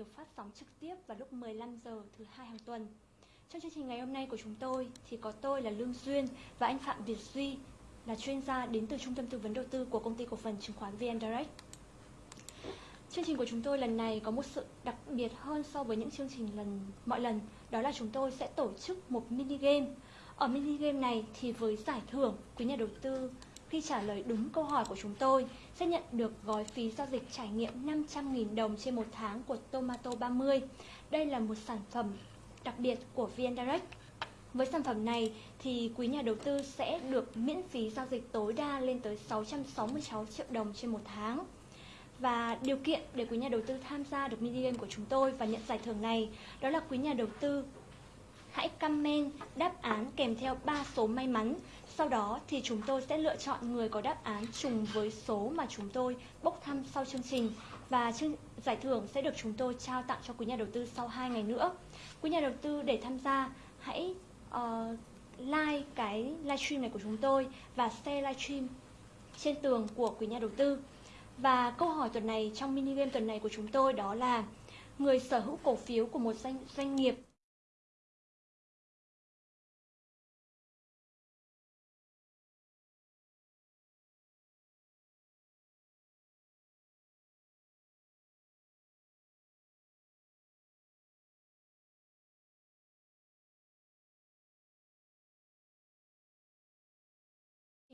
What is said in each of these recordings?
được phát sóng trực tiếp vào lúc 15 giờ thứ hai hàng tuần. Trong chương trình ngày hôm nay của chúng tôi thì có tôi là Lương Duyên và anh Phạm Việt Duy là chuyên gia đến từ Trung tâm Tư vấn Đầu tư của Công ty Cổ phần Chứng khoán VN Direct. Chương trình của chúng tôi lần này có một sự đặc biệt hơn so với những chương trình lần mọi lần, đó là chúng tôi sẽ tổ chức một mini game. Ở mini game này thì với giải thưởng quý nhà đầu tư khi trả lời đúng câu hỏi của chúng tôi, sẽ nhận được gói phí giao dịch trải nghiệm 500.000 đồng trên một tháng của Tomato 30. Đây là một sản phẩm đặc biệt của VN Direct. Với sản phẩm này thì quý nhà đầu tư sẽ được miễn phí giao dịch tối đa lên tới 666 triệu đồng trên một tháng. Và điều kiện để quý nhà đầu tư tham gia được mini game của chúng tôi và nhận giải thưởng này, đó là quý nhà đầu tư hãy comment đáp án kèm theo 3 số may mắn. Sau đó thì chúng tôi sẽ lựa chọn người có đáp án trùng với số mà chúng tôi bốc thăm sau chương trình và chương, giải thưởng sẽ được chúng tôi trao tặng cho quý nhà đầu tư sau 2 ngày nữa. Quý nhà đầu tư để tham gia hãy uh, like cái livestream này của chúng tôi và share livestream trên tường của quý nhà đầu tư. Và câu hỏi tuần này trong mini game tuần này của chúng tôi đó là người sở hữu cổ phiếu của một doanh doanh nghiệp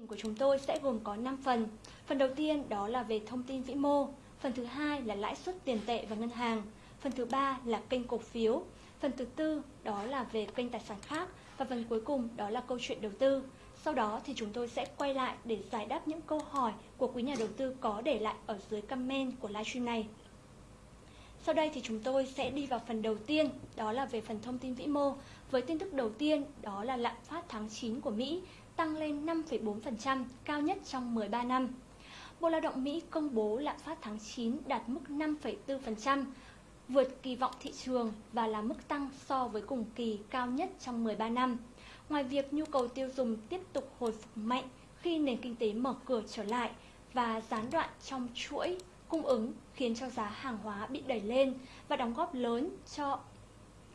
của chúng tôi sẽ gồm có 5 phần. Phần đầu tiên đó là về thông tin vĩ mô, phần thứ hai là lãi suất tiền tệ và ngân hàng, phần thứ ba là kênh cổ phiếu, phần thứ tư đó là về kênh tài sản khác và phần cuối cùng đó là câu chuyện đầu tư. Sau đó thì chúng tôi sẽ quay lại để giải đáp những câu hỏi của quý nhà đầu tư có để lại ở dưới comment của livestream này. Sau đây thì chúng tôi sẽ đi vào phần đầu tiên, đó là về phần thông tin vĩ mô. Với tin tức đầu tiên, đó là lạm phát tháng 9 của Mỹ tăng lên 5,4%, cao nhất trong 13 năm. Bộ Lao động Mỹ công bố lạm phát tháng 9 đạt mức 5,4%, vượt kỳ vọng thị trường và là mức tăng so với cùng kỳ cao nhất trong 13 năm. Ngoài việc nhu cầu tiêu dùng tiếp tục hồi phục mạnh khi nền kinh tế mở cửa trở lại và gián đoạn trong chuỗi cung ứng khiến cho giá hàng hóa bị đẩy lên và đóng góp lớn cho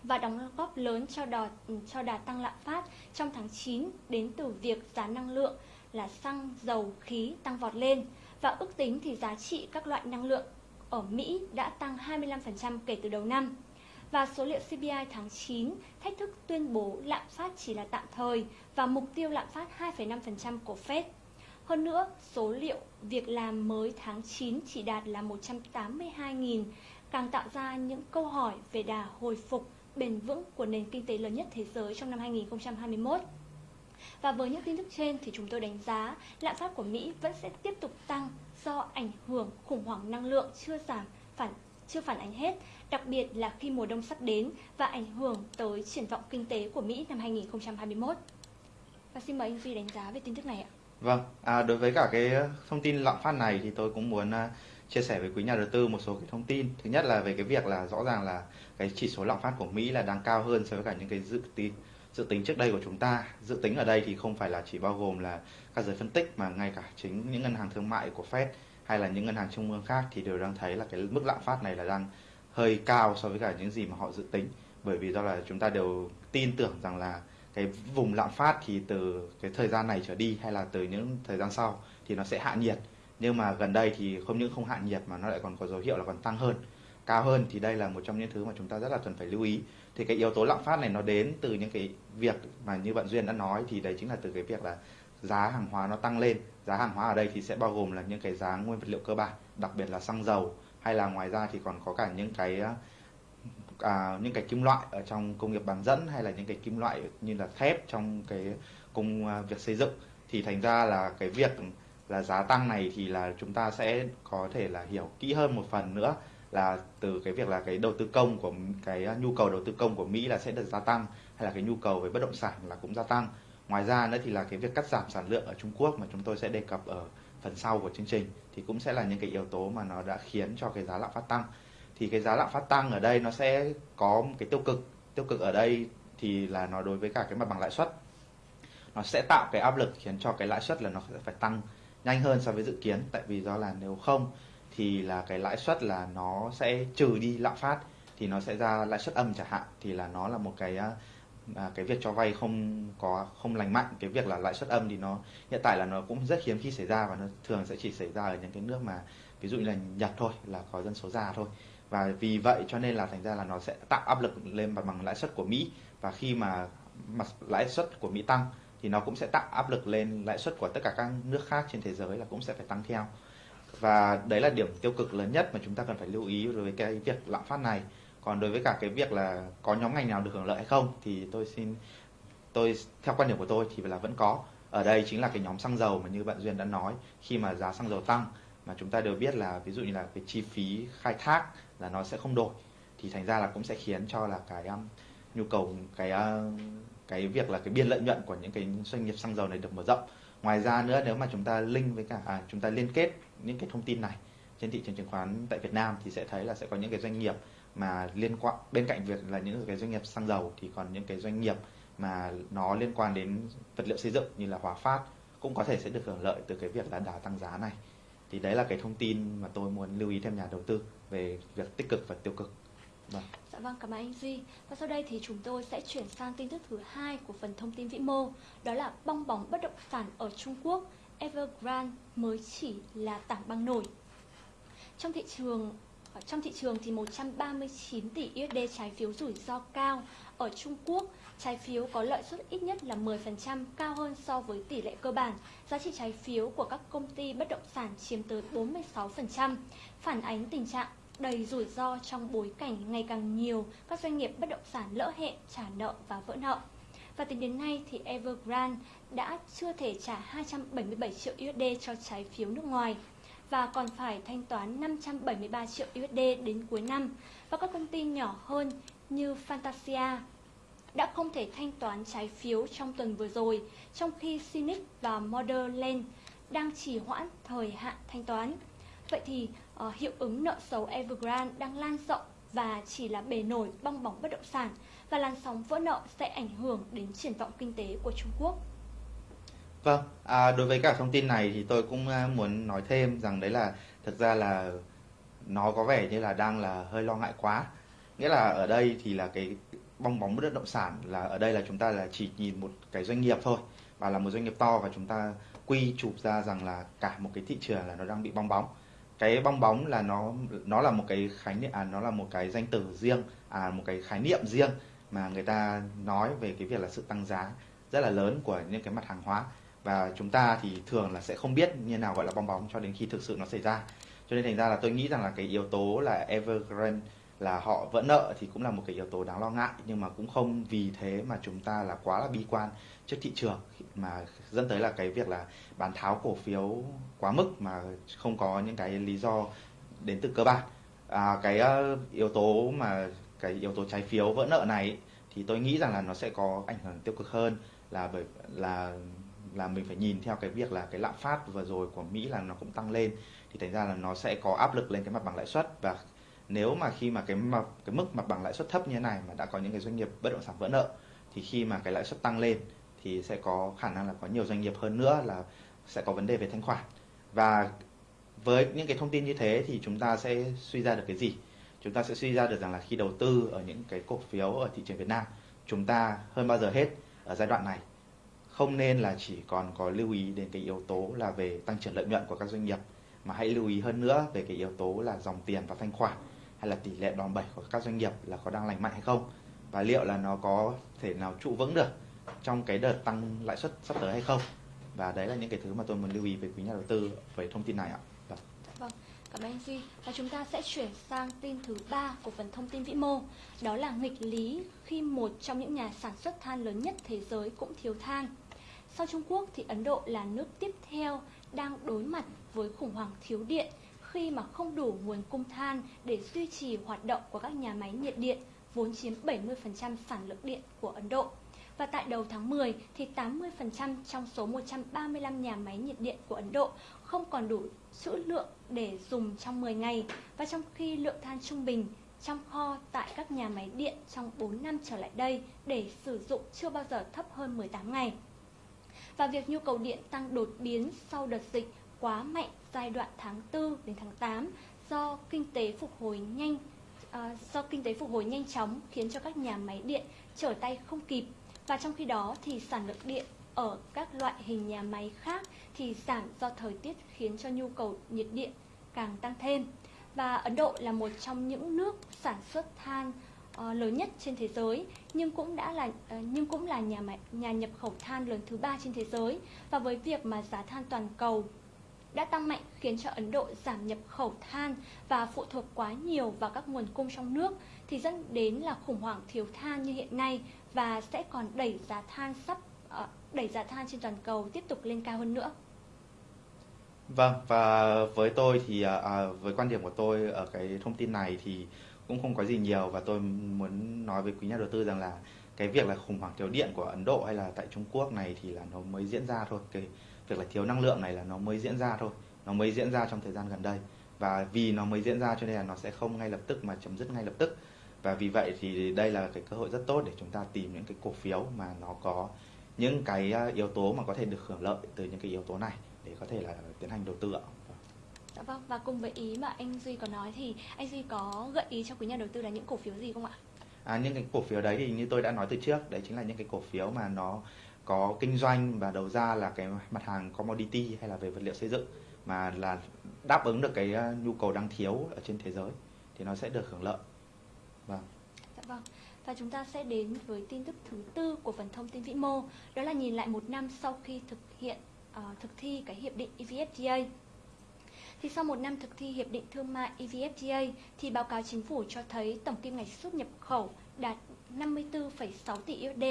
và đóng góp lớn cho đà, ừ, cho đà tăng lạm phát trong tháng 9 đến từ việc giá năng lượng là xăng, dầu, khí tăng vọt lên và ước tính thì giá trị các loại năng lượng ở Mỹ đã tăng 25% kể từ đầu năm. Và số liệu CPI tháng 9 thách thức tuyên bố lạm phát chỉ là tạm thời và mục tiêu lạm phát 2,5% của Fed. Hơn nữa, số liệu việc làm mới tháng 9 chỉ đạt là 182.000, càng tạo ra những câu hỏi về đà hồi phục bền vững của nền kinh tế lớn nhất thế giới trong năm 2021. Và với những tin tức trên thì chúng tôi đánh giá lạm phát của Mỹ vẫn sẽ tiếp tục tăng do ảnh hưởng khủng hoảng năng lượng chưa giảm phản chưa phản ánh hết, đặc biệt là khi mùa đông sắp đến và ảnh hưởng tới triển vọng kinh tế của Mỹ năm 2021. Và xin mời anh Duy đánh giá về tin tức này ạ. Vâng, à, đối với cả cái thông tin lạm phát này thì tôi cũng muốn à, chia sẻ với quý nhà đầu tư một số cái thông tin. Thứ nhất là về cái việc là rõ ràng là cái chỉ số lạm phát của Mỹ là đang cao hơn so với cả những cái dự tính dự tính trước đây của chúng ta. Dự tính ở đây thì không phải là chỉ bao gồm là các giới phân tích mà ngay cả chính những ngân hàng thương mại của Fed hay là những ngân hàng trung ương khác thì đều đang thấy là cái mức lạm phát này là đang hơi cao so với cả những gì mà họ dự tính. Bởi vì do là chúng ta đều tin tưởng rằng là cái vùng lạm phát thì từ cái thời gian này trở đi hay là từ những thời gian sau thì nó sẽ hạ nhiệt nhưng mà gần đây thì không những không hạ nhiệt mà nó lại còn có dấu hiệu là còn tăng hơn. Cao hơn thì đây là một trong những thứ mà chúng ta rất là cần phải lưu ý. Thì cái yếu tố lạm phát này nó đến từ những cái việc mà như bạn duyên đã nói thì đấy chính là từ cái việc là giá hàng hóa nó tăng lên. Giá hàng hóa ở đây thì sẽ bao gồm là những cái giá nguyên vật liệu cơ bản đặc biệt là xăng dầu. Hay là ngoài ra thì còn có cả những cái à, à những cái kim loại ở trong công nghiệp bán dẫn hay là những cái kim loại như là thép trong cái công à, việc xây dựng. Thì thành ra là cái việc là giá tăng này thì là chúng ta sẽ có thể là hiểu kỹ hơn một phần nữa là từ cái việc là cái đầu tư công của cái à, nhu cầu đầu tư công của Mỹ là sẽ được gia tăng, hay là cái nhu cầu về bất động sản là cũng gia tăng. Ngoài ra nữa thì là cái việc cắt giảm sản lượng ở Trung Quốc mà chúng tôi sẽ đề cập ở phần sau của chương trình thì cũng sẽ là những cái yếu tố mà nó đã khiến cho cái giá lạm phát tăng. Thì cái giá lạm phát tăng ở đây nó sẽ có một cái tiêu cực. Tiêu cực ở đây thì là nó đối với cả cái mặt bằng lãi suất. Nó sẽ tạo cái áp lực khiến cho cái lãi suất là nó sẽ phải tăng nhanh hơn so với dự kiến. Tại vì do là nếu không thì là cái lãi suất là nó sẽ trừ đi lạm phát thì nó sẽ ra lãi suất âm chẳng hạn thì là nó là một cái à, à, cái việc cho vay không có không lành mạnh. Cái việc là lãi suất âm thì nó hiện tại là nó cũng rất hiếm khi xảy ra và nó thường sẽ chỉ xảy ra ở những cái nước mà ví dụ như là Nhật thôi là có dân số già thôi. Và vì vậy cho nên là thành ra là nó sẽ tạo áp lực lên mặt bằng lãi suất của Mỹ. Và khi mà mặt lãi suất của Mỹ tăng thì nó cũng sẽ tạo áp lực lên lãi suất của tất cả các nước khác trên thế giới là cũng sẽ phải tăng theo. Và đấy là điểm tiêu cực lớn nhất mà chúng ta cần phải lưu ý đối với cái việc lạm phát này. Còn đối với cả cái việc là có nhóm ngành nào được hưởng lợi hay không thì tôi xin tôi theo quan điểm của tôi thì là vẫn có. Ở đây chính là cái nhóm xăng dầu mà như bạn duyên đã nói khi mà giá xăng dầu tăng mà chúng ta đều biết là ví dụ như là cái chi phí khai thác là nó sẽ không đổi thì thành ra là cũng sẽ khiến cho là cái um, nhu cầu cái uh, cái việc là cái biên lợi nhuận của những cái doanh nghiệp xăng dầu này được mở rộng. Ngoài ra nữa nếu mà chúng ta link với cả à, chúng ta liên kết những cái thông tin này trên thị trường chứng khoán tại Việt Nam thì sẽ thấy là sẽ có những cái doanh nghiệp mà liên quan bên cạnh việc là những cái doanh nghiệp xăng dầu thì còn những cái doanh nghiệp mà nó liên quan đến vật liệu xây dựng như là Hòa Phát cũng có thể sẽ được hưởng lợi từ cái việc là đà tăng giá này. Thì đấy là cái thông tin mà tôi muốn lưu ý thêm nhà đầu tư về việc tích cực và tiêu cực vâng. Dạ vâng, cảm ơn anh Duy. Và sau đây thì chúng tôi sẽ chuyển sang tin tức thứ hai của phần thông tin vĩ mô, đó là bong bóng bất động sản ở Trung Quốc, Evergrande mới chỉ là tảng băng nổi. Trong thị trường trong thị trường thì 139 tỷ USD trái phiếu rủi ro cao ở Trung Quốc, trái phiếu có lợi suất ít nhất là 10% cao hơn so với tỷ lệ cơ bản. Giá trị trái phiếu của các công ty bất động sản chiếm tới 46%, phản ánh tình trạng đầy rủi ro trong bối cảnh ngày càng nhiều các doanh nghiệp bất động sản lỡ hẹn trả nợ và vỡ nợ. Và tính đến nay thì Evergrande đã chưa thể trả 277 triệu USD cho trái phiếu nước ngoài và còn phải thanh toán 573 triệu USD đến cuối năm. Và các công ty nhỏ hơn như Fantasia đã không thể thanh toán trái phiếu trong tuần vừa rồi, trong khi Cynic và Modern đang trì hoãn thời hạn thanh toán. Vậy thì uh, hiệu ứng nợ xấu Evergrande đang lan rộng và chỉ là bề nổi bong bóng bất động sản và làn sóng vỡ nợ sẽ ảnh hưởng đến triển vọng kinh tế của Trung Quốc. Vâng, à, đối với cả thông tin này thì tôi cũng à, muốn nói thêm rằng đấy là thực ra là nó có vẻ như là đang là hơi lo ngại quá. Nghĩa là ở đây thì là cái bong bóng bất động sản là ở đây là chúng ta là chỉ nhìn một cái doanh nghiệp thôi và là một doanh nghiệp to và chúng ta quy chụp ra rằng là cả một cái thị trường là nó đang bị bong bóng cái bong bóng là nó nó là một cái khái niệm à, nó là một cái danh từ riêng à một cái khái niệm riêng mà người ta nói về cái việc là sự tăng giá rất là lớn của những cái mặt hàng hóa. Và chúng ta thì thường là sẽ không biết như nào gọi là bong bóng cho đến khi thực sự nó xảy ra. Cho nên thành ra là tôi nghĩ rằng là cái yếu tố là Evergrande là họ vỡ nợ thì cũng là một cái yếu tố đáng lo ngại nhưng mà cũng không vì thế mà chúng ta là quá là bi quan trước thị trường mà dẫn tới là cái việc là bán tháo cổ phiếu quá mức mà không có những cái lý do đến từ cơ bản. À, cái ờ, yếu tố mà cái yếu tố trái phiếu vỡ nợ này thì tôi nghĩ rằng là nó sẽ có ảnh hưởng tiêu cực hơn là bởi là là mình phải nhìn theo cái việc là cái lạm phát vừa rồi của Mỹ là nó cũng tăng lên thì thành ra là nó sẽ có áp lực lên cái mặt bằng lãi suất và nếu mà khi mà cái mặt cái mức mặt bằng lãi suất thấp như thế này mà đã có những cái doanh nghiệp bất động sản vỡ nợ, thì khi mà cái lãi suất tăng lên thì sẽ có khả năng là có nhiều doanh nghiệp hơn nữa là sẽ có vấn đề về thanh khoản. Và với những cái thông tin như thế thì chúng ta sẽ suy ra được cái gì? Chúng ta sẽ suy ra được rằng là khi đầu tư ở những cái cổ phiếu ở thị trường Việt Nam, chúng ta hơn bao giờ hết ở giai đoạn này. Không nên là chỉ còn có lưu ý đến cái yếu tố là về tăng trưởng lợi nhuận của các doanh nghiệp, mà hãy lưu ý hơn nữa về cái yếu tố là dòng tiền và thanh khoản hay là tỷ lệ đòn bẩy của các doanh nghiệp là có đang lành mạnh hay không và liệu là nó có thể nào trụ vững được trong cái đợt tăng lãi suất sắp tới hay không và đấy là những cái thứ mà tôi muốn lưu ý về quý nhà đầu tư về thông tin này ạ. Vâng. vâng. Cảm ơn anh Duy. Và chúng ta sẽ chuyển sang tin thứ ba của phần thông tin vĩ mô. Đó là nghịch lý khi một trong những nhà sản xuất than lớn nhất thế giới cũng thiếu than. Sau Trung Quốc thì Ấn Độ là nước tiếp theo đang đối mặt với khủng hoảng thiếu điện khi mà không đủ nguồn cung than để duy trì hoạt động của các nhà máy nhiệt điện, vốn chiếm 70% sản lượng điện của Ấn Độ. Và tại đầu tháng 10 thì 80% trong số 135 nhà máy nhiệt điện của Ấn Độ không còn đủ trữ lượng để dùng trong 10 ngày và trong khi lượng than trung bình trong kho tại các nhà máy điện trong 4 năm trở lại đây để sử dụng chưa bao giờ thấp hơn 18 ngày. Và việc nhu cầu điện tăng đột biến sau đợt dịch quá mạnh giai đoạn tháng 4 đến tháng 8 do kinh tế phục hồi nhanh à, do kinh tế phục hồi nhanh chóng khiến cho các nhà máy điện trở tay không kịp và trong khi đó thì sản lượng điện ở các loại hình nhà máy khác thì giảm do thời tiết khiến cho nhu cầu nhiệt điện càng tăng thêm. Và Ấn Độ là một trong những nước sản xuất than uh, lớn nhất trên thế giới nhưng cũng đã là uh, nhưng cũng là nhà máy, nhà nhập khẩu than lớn thứ ba trên thế giới và với việc mà giá than toàn cầu đã tăng mạnh khiến cho Ấn Độ giảm nhập khẩu than và phụ thuộc quá nhiều vào các nguồn cung trong nước thì dẫn đến là khủng hoảng thiếu than như hiện nay và sẽ còn đẩy giá than sắp ờ, đẩy giá than trên toàn cầu tiếp tục lên cao hơn nữa. Vâng và với tôi thì à, à, với quan điểm của tôi ở cái thông tin này thì cũng không có gì nhiều và tôi muốn nói với quý nhà đầu tư rằng là cái việc là khủng hoảng thiếu điện của Ấn Độ hay là tại Trung Quốc này thì là nó mới diễn ra thôi cái việc là thiếu năng lượng này là nó mới diễn ra thôi nó mới diễn ra trong thời gian gần đây và vì nó mới diễn ra cho nên là nó sẽ không ngay lập tức mà chấm dứt ngay lập tức và vì vậy thì đây là cái cơ hội rất tốt để chúng ta tìm những cái cổ phiếu mà nó có những cái à, yếu tố mà có thể được hưởng lợi từ những cái yếu tố này để có thể là tiến hành đầu tư ạ. Dạ vâng và cùng với ý mà anh Duy có nói thì anh Duy có gợi ý cho quý nhà đầu tư là những cổ phiếu gì không ạ? À, những cái cổ phiếu đấy thì như tôi đã nói từ trước đấy chính là những cái cổ phiếu mà nó có kinh doanh và đầu ra là cái mặt hàng commodity hay là về vật liệu xây dựng mà là đáp ứng được cái ờ, nhu cầu đang thiếu ở trên thế giới thì nó sẽ được hưởng lợi. Vâng. Dạ vâng. Và chúng ta sẽ đến với tin tức thứ tư của phần thông tin vĩ mô, đó là nhìn lại một năm sau khi thực hiện uh, thực thi cái hiệp định EVFTA. Thì sau một năm thực thi hiệp định thương mại EVFTA thì báo cáo chính phủ cho thấy tổng kim ngạch xuất nhập khẩu đạt 54,6 tỷ USD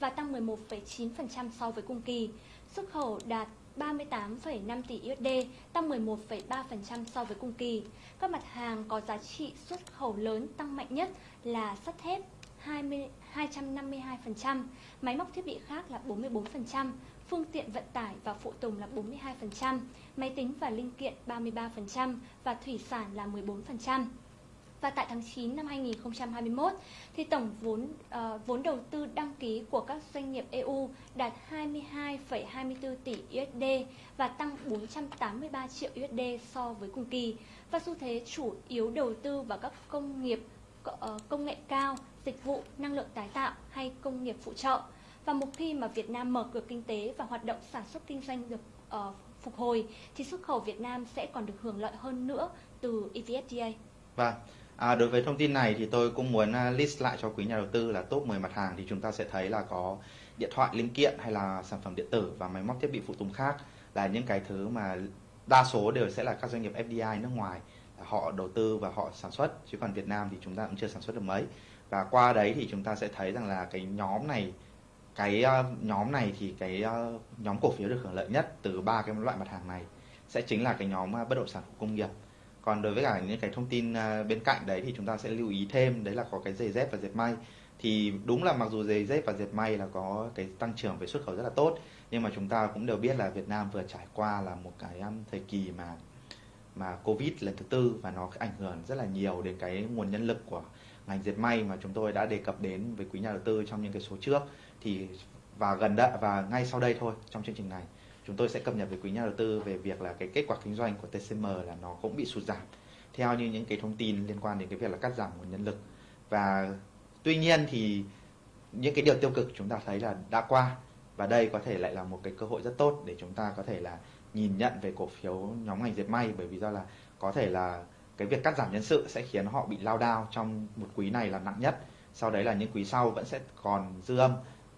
và tăng 11,9% so với cùng kỳ. Xuất khẩu đạt 38,5 tỷ USD, tăng 11,3% so với cùng kỳ. Các mặt hàng có giá trị xuất khẩu lớn tăng mạnh nhất là sắt thép 20, 252%, máy móc thiết bị khác là 44%, phương tiện vận tải và phụ tùng là 42%, máy tính và linh kiện 33% và thủy sản là 14%. Và tại tháng 9 năm 2021 thì tổng vốn uh, vốn đầu tư đăng ký của các doanh nghiệp EU đạt 22,24 tỷ USD và tăng 483 triệu USD so với cùng kỳ. Và xu thế chủ yếu đầu tư vào các công nghiệp uh, công nghệ cao, dịch vụ, năng lượng tái tạo hay công nghiệp phụ trợ. Và một khi mà Việt Nam mở cửa kinh tế và hoạt động sản xuất kinh doanh được uh, phục hồi thì xuất khẩu Việt Nam sẽ còn được hưởng lợi hơn nữa từ EVFTA. Vâng. À, đối với thông tin này thì tôi cũng muốn à, list lại cho quý nhà đầu tư là top 10 mặt hàng thì chúng ta sẽ thấy là có điện thoại linh kiện hay là sản phẩm điện tử và máy móc thiết bị phụ tùng khác là những cái thứ mà đa số đều sẽ là các doanh nghiệp FDI nước ngoài họ đầu tư và họ sản xuất chứ còn Việt Nam thì chúng ta cũng chưa sản xuất được mấy và qua đấy thì chúng ta sẽ thấy rằng là cái nhóm này cái ờ, nhóm này thì cái ờ, nhóm cổ phiếu được hưởng lợi nhất từ ba cái loại mặt hàng này sẽ chính là cái nhóm ờ, bất động sản công nghiệp. Còn đối với cả những cái thông tin bên cạnh đấy thì chúng ta sẽ lưu ý thêm, đấy là có cái giày dép và dệt may. Thì đúng là mặc dù giày dép và dệt may là có cái tăng trưởng về xuất khẩu rất là tốt, nhưng mà chúng ta cũng đều biết là Việt Nam vừa trải qua là một cái thời kỳ mà mà Covid lần thứ tư và nó ảnh hưởng rất là nhiều đến cái nguồn nhân lực của ngành dệt may mà chúng tôi đã đề cập đến với quý nhà đầu tư trong những cái số trước thì và gần đây và ngay sau đây thôi, trong chương trình này, chúng tôi sẽ cập nhật với quý nhà đầu tư về việc là cái kết quả kinh doanh của TCM là nó cũng bị sụt giảm, theo như những cái thông tin liên quan đến cái việc là cắt giảm nguồn nhân lực. Và tuy nhiên thì những cái điều tiêu cực chúng ta thấy là đã qua, và đây có thể lại là một cái cơ hội rất tốt để chúng ta có thể là nhìn nhận về cổ phiếu nhóm ngành dệt may, bởi vì do là có thể là cái việc cắt giảm nhân sự sẽ khiến họ bị lao đao trong một quý này là nặng nhất. Sau đấy là những quý sau vẫn sẽ còn dư âm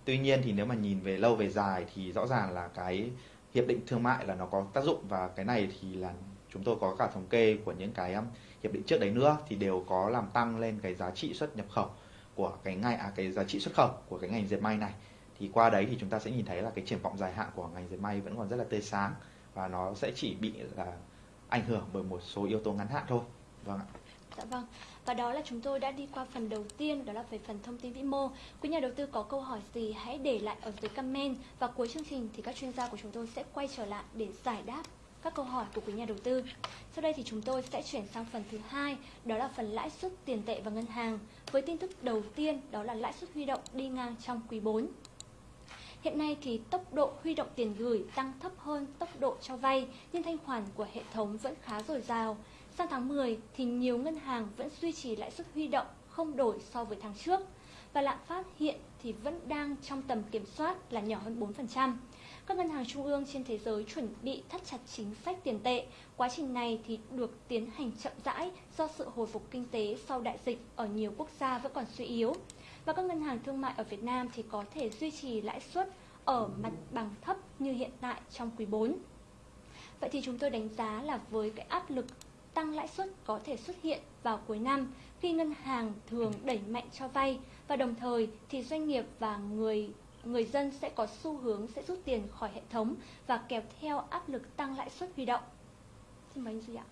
tuy nhiên thì nếu mà nhìn về lâu về dài thì rõ ràng là cái hiệp định thương mại là nó có tác dụng và cái này thì là chúng tôi có cả thống kê của những cái um, hiệp định trước đấy nữa thì đều có làm tăng lên cái giá trị xuất nhập khẩu của cái ngành à cái giá trị xuất khẩu của cái ngành dệt may này. Thì qua đấy thì chúng ta sẽ nhìn thấy là cái triển vọng dài hạn của ngành dệt may vẫn còn rất là tươi sáng và nó sẽ chỉ bị là ảnh hưởng bởi một số yếu tố ngắn hạn thôi. Vâng ạ. Dạ vâng, và đó là chúng tôi đã đi qua phần đầu tiên, đó là về phần thông tin vĩ mô. Quý nhà đầu tư có câu hỏi gì hãy để lại ở dưới comment và cuối chương trình thì các chuyên gia của chúng tôi sẽ quay trở lại để giải đáp các câu hỏi của quý nhà đầu tư. Sau đây thì chúng tôi sẽ chuyển sang phần thứ hai, đó là phần lãi suất tiền tệ và ngân hàng. Với tin tức đầu tiên, đó là lãi suất huy động đi ngang trong quý 4. Hiện nay thì tốc độ huy động tiền gửi tăng thấp hơn tốc độ cho vay, nhưng thanh khoản của hệ thống vẫn khá dồi dào. Sang tháng 10 thì nhiều ngân hàng vẫn duy trì lãi suất huy động không đổi so với tháng trước và lạm phát hiện thì vẫn đang trong tầm kiểm soát là nhỏ hơn 4%. Các ngân hàng trung ương trên thế giới chuẩn bị thắt chặt chính sách tiền tệ. Quá trình này thì được tiến hành chậm rãi do sự hồi phục kinh tế sau đại dịch ở nhiều quốc gia vẫn còn suy yếu. Và các ngân hàng thương mại ở Việt Nam thì có thể duy trì lãi suất ở mặt bằng thấp như hiện tại trong quý 4. Vậy thì chúng tôi đánh giá là với cái áp lực tăng lãi suất có thể xuất hiện vào cuối năm khi ngân hàng thường đẩy mạnh cho vay và đồng thời thì doanh nghiệp và người người dân sẽ có xu hướng sẽ rút tiền khỏi hệ thống và kéo theo áp lực tăng lãi suất huy động. Xin mời anh Duy ạ.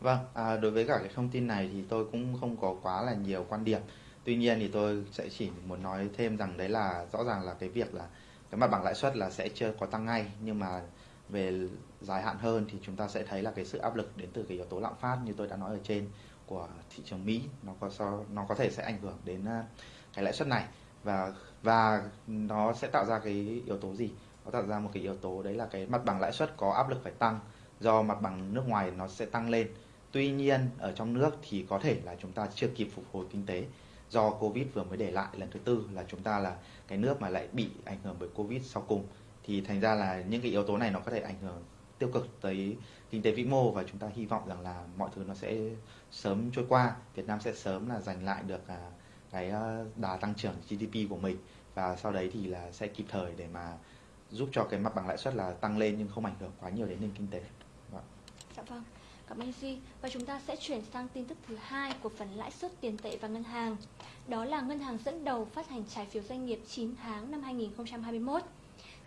Vâng, à, đối với cả cái thông tin này thì tôi cũng không có quá là nhiều quan điểm. Tuy nhiên thì tôi sẽ chỉ muốn nói thêm rằng đấy là rõ ràng là cái việc là cái mặt bằng lãi suất là sẽ chưa có tăng ngay nhưng mà về dài hạn hơn thì chúng ta sẽ thấy là cái sự áp lực đến từ cái yếu tố lạm phát như tôi đã nói ở trên của thị trường Mỹ. Nó có so, nó có thể sẽ ảnh hưởng đến à, cái lãi suất này. Và và nó sẽ tạo ra cái yếu tố gì? Nó tạo ra một cái yếu tố đấy là cái mặt bằng lãi suất có áp lực phải tăng do mặt bằng nước ngoài nó sẽ tăng lên. Tuy nhiên, ở trong nước thì có thể là chúng ta chưa kịp phục hồi kinh tế do covid vừa mới để lại lần thứ tư là chúng ta là cái nước mà lại bị ảnh hưởng bởi covid sau cùng thì thành ra là những cái yếu tố này nó có thể ảnh hưởng tiêu cực tới kinh tế vĩ mô và chúng ta hy vọng rằng là mọi thứ nó sẽ sớm trôi qua, Việt Nam sẽ sớm là giành lại được à, cái ờ, đà tăng trưởng GDP của mình và sau đấy thì là sẽ kịp thời để mà giúp cho cái mặt bằng lãi suất là tăng lên nhưng không ảnh hưởng quá nhiều đến nền kinh tế. Vâng. Dạ vâng. Cảm ơn Duy. Và chúng ta sẽ chuyển sang tin tức thứ hai của phần lãi suất tiền tệ và ngân hàng. Đó là ngân hàng dẫn đầu phát hành trái phiếu doanh nghiệp 9 tháng năm 2021.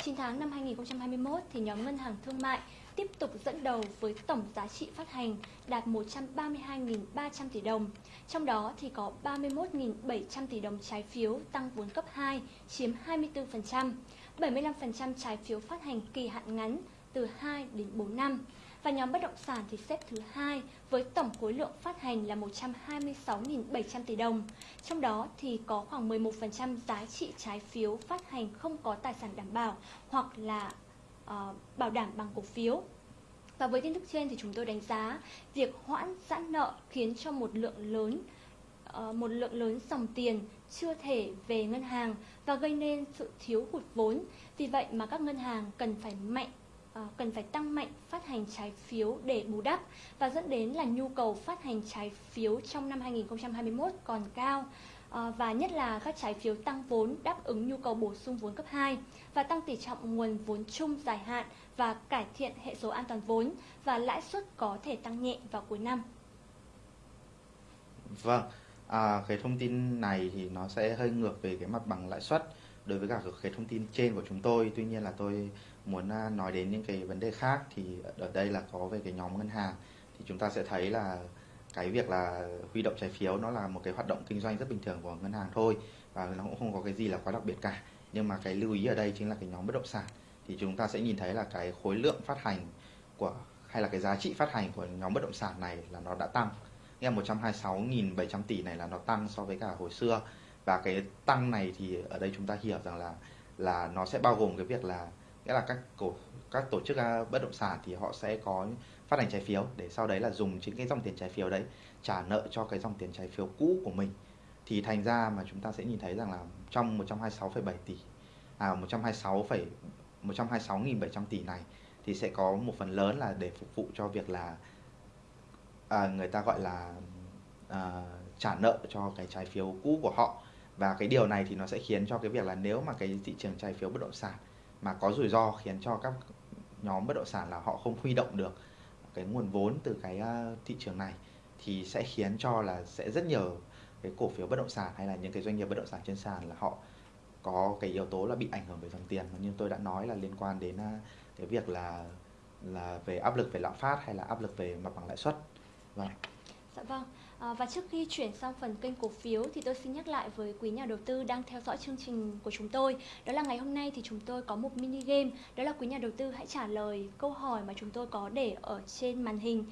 9 tháng năm 2021 thì nhóm ngân hàng thương mại tiếp tục dẫn đầu với tổng giá trị phát hành đạt 132.300 tỷ đồng. Trong đó thì có 31.700 tỷ đồng trái phiếu tăng vốn cấp 2 chiếm 24%, 75% trái phiếu phát hành kỳ hạn ngắn từ 2 đến 4 năm. Và nhóm bất động sản thì xếp thứ hai với tổng khối lượng phát hành là 126.700 tỷ đồng. Trong đó thì có khoảng 11% giá trị trái phiếu phát hành không có tài sản đảm bảo hoặc là uh, bảo đảm bằng cổ phiếu. Và với tin tức trên thì chúng tôi đánh giá việc hoãn giãn nợ khiến cho một lượng lớn uh, một lượng lớn dòng tiền chưa thể về ngân hàng và gây nên sự thiếu hụt vốn. Vì vậy mà các ngân hàng cần phải mạnh Ờ, cần phải tăng mạnh phát hành trái phiếu để bù đắp và dẫn đến là nhu cầu phát hành trái phiếu trong năm 2021 còn cao ờ, và nhất là các trái phiếu tăng vốn đáp ứng nhu cầu bổ sung vốn cấp 2 và tăng tỷ trọng nguồn vốn chung dài hạn và cải thiện hệ số an toàn vốn và lãi suất có thể tăng nhẹ vào cuối năm. Vâng, à, cái thông tin này thì nó sẽ hơi ngược về cái mặt bằng lãi suất đối với cả cái thông tin trên của chúng tôi. Tuy nhiên là tôi muốn à, nói đến những cái vấn đề khác thì ở đây là có về cái nhóm ngân hàng. Thì chúng ta sẽ thấy là cái việc là huy động trái phiếu nó là một cái hoạt động kinh doanh rất bình thường của ngân hàng thôi và nó cũng không có cái gì là quá đặc biệt cả. Nhưng mà cái lưu ý ở đây chính là cái nhóm bất động sản. Thì chúng ta sẽ nhìn thấy là cái khối lượng phát hành của, hay là cái giá trị phát hành của nhóm bất động sản này là nó đã tăng. Nghe 126.700 tỷ này là nó tăng so với cả hồi xưa và cái tăng này thì ở đây chúng ta hiểu rằng là là nó sẽ bao gồm cái việc là nghĩa là các cổ các tổ chức à, bất động sản thì họ sẽ có phát hành trái phiếu để sau đấy là dùng chính cái dòng tiền trái phiếu đấy trả nợ cho cái dòng tiền trái phiếu cũ của mình. Thì thành ra mà chúng ta sẽ nhìn thấy rằng là trong 126,7 tỷ à 126, 126.700 tỷ này thì sẽ có một phần lớn là để phục vụ cho việc là à, người ta gọi là à, trả nợ cho cái trái phiếu cũ của họ và cái điều này thì nó sẽ khiến cho cái việc là nếu mà cái thị trường trái phiếu bất động sản mà có rủi ro khiến cho các nhóm bất động sản là họ không huy động được cái nguồn vốn từ cái ờ, thị trường này, thì sẽ khiến cho là sẽ rất nhiều cái cổ phiếu bất động sản hay là những cái doanh nghiệp bất động sản trên sàn là họ có cái yếu tố là bị ảnh hưởng về dòng tiền như tôi đã nói là liên quan đến ờ, cái việc là là về áp lực về lạm phát hay là áp lực về mặt bằng lãi suất. Vâng. Dạ vâng. À, và trước khi chuyển sang phần kênh cổ phiếu thì tôi xin nhắc lại với quý nhà đầu tư đang theo dõi chương trình của chúng tôi. Đó là ngày hôm nay thì chúng tôi có một mini game. Đó là quý nhà đầu tư hãy trả lời câu hỏi mà chúng tôi có để ở trên màn hình.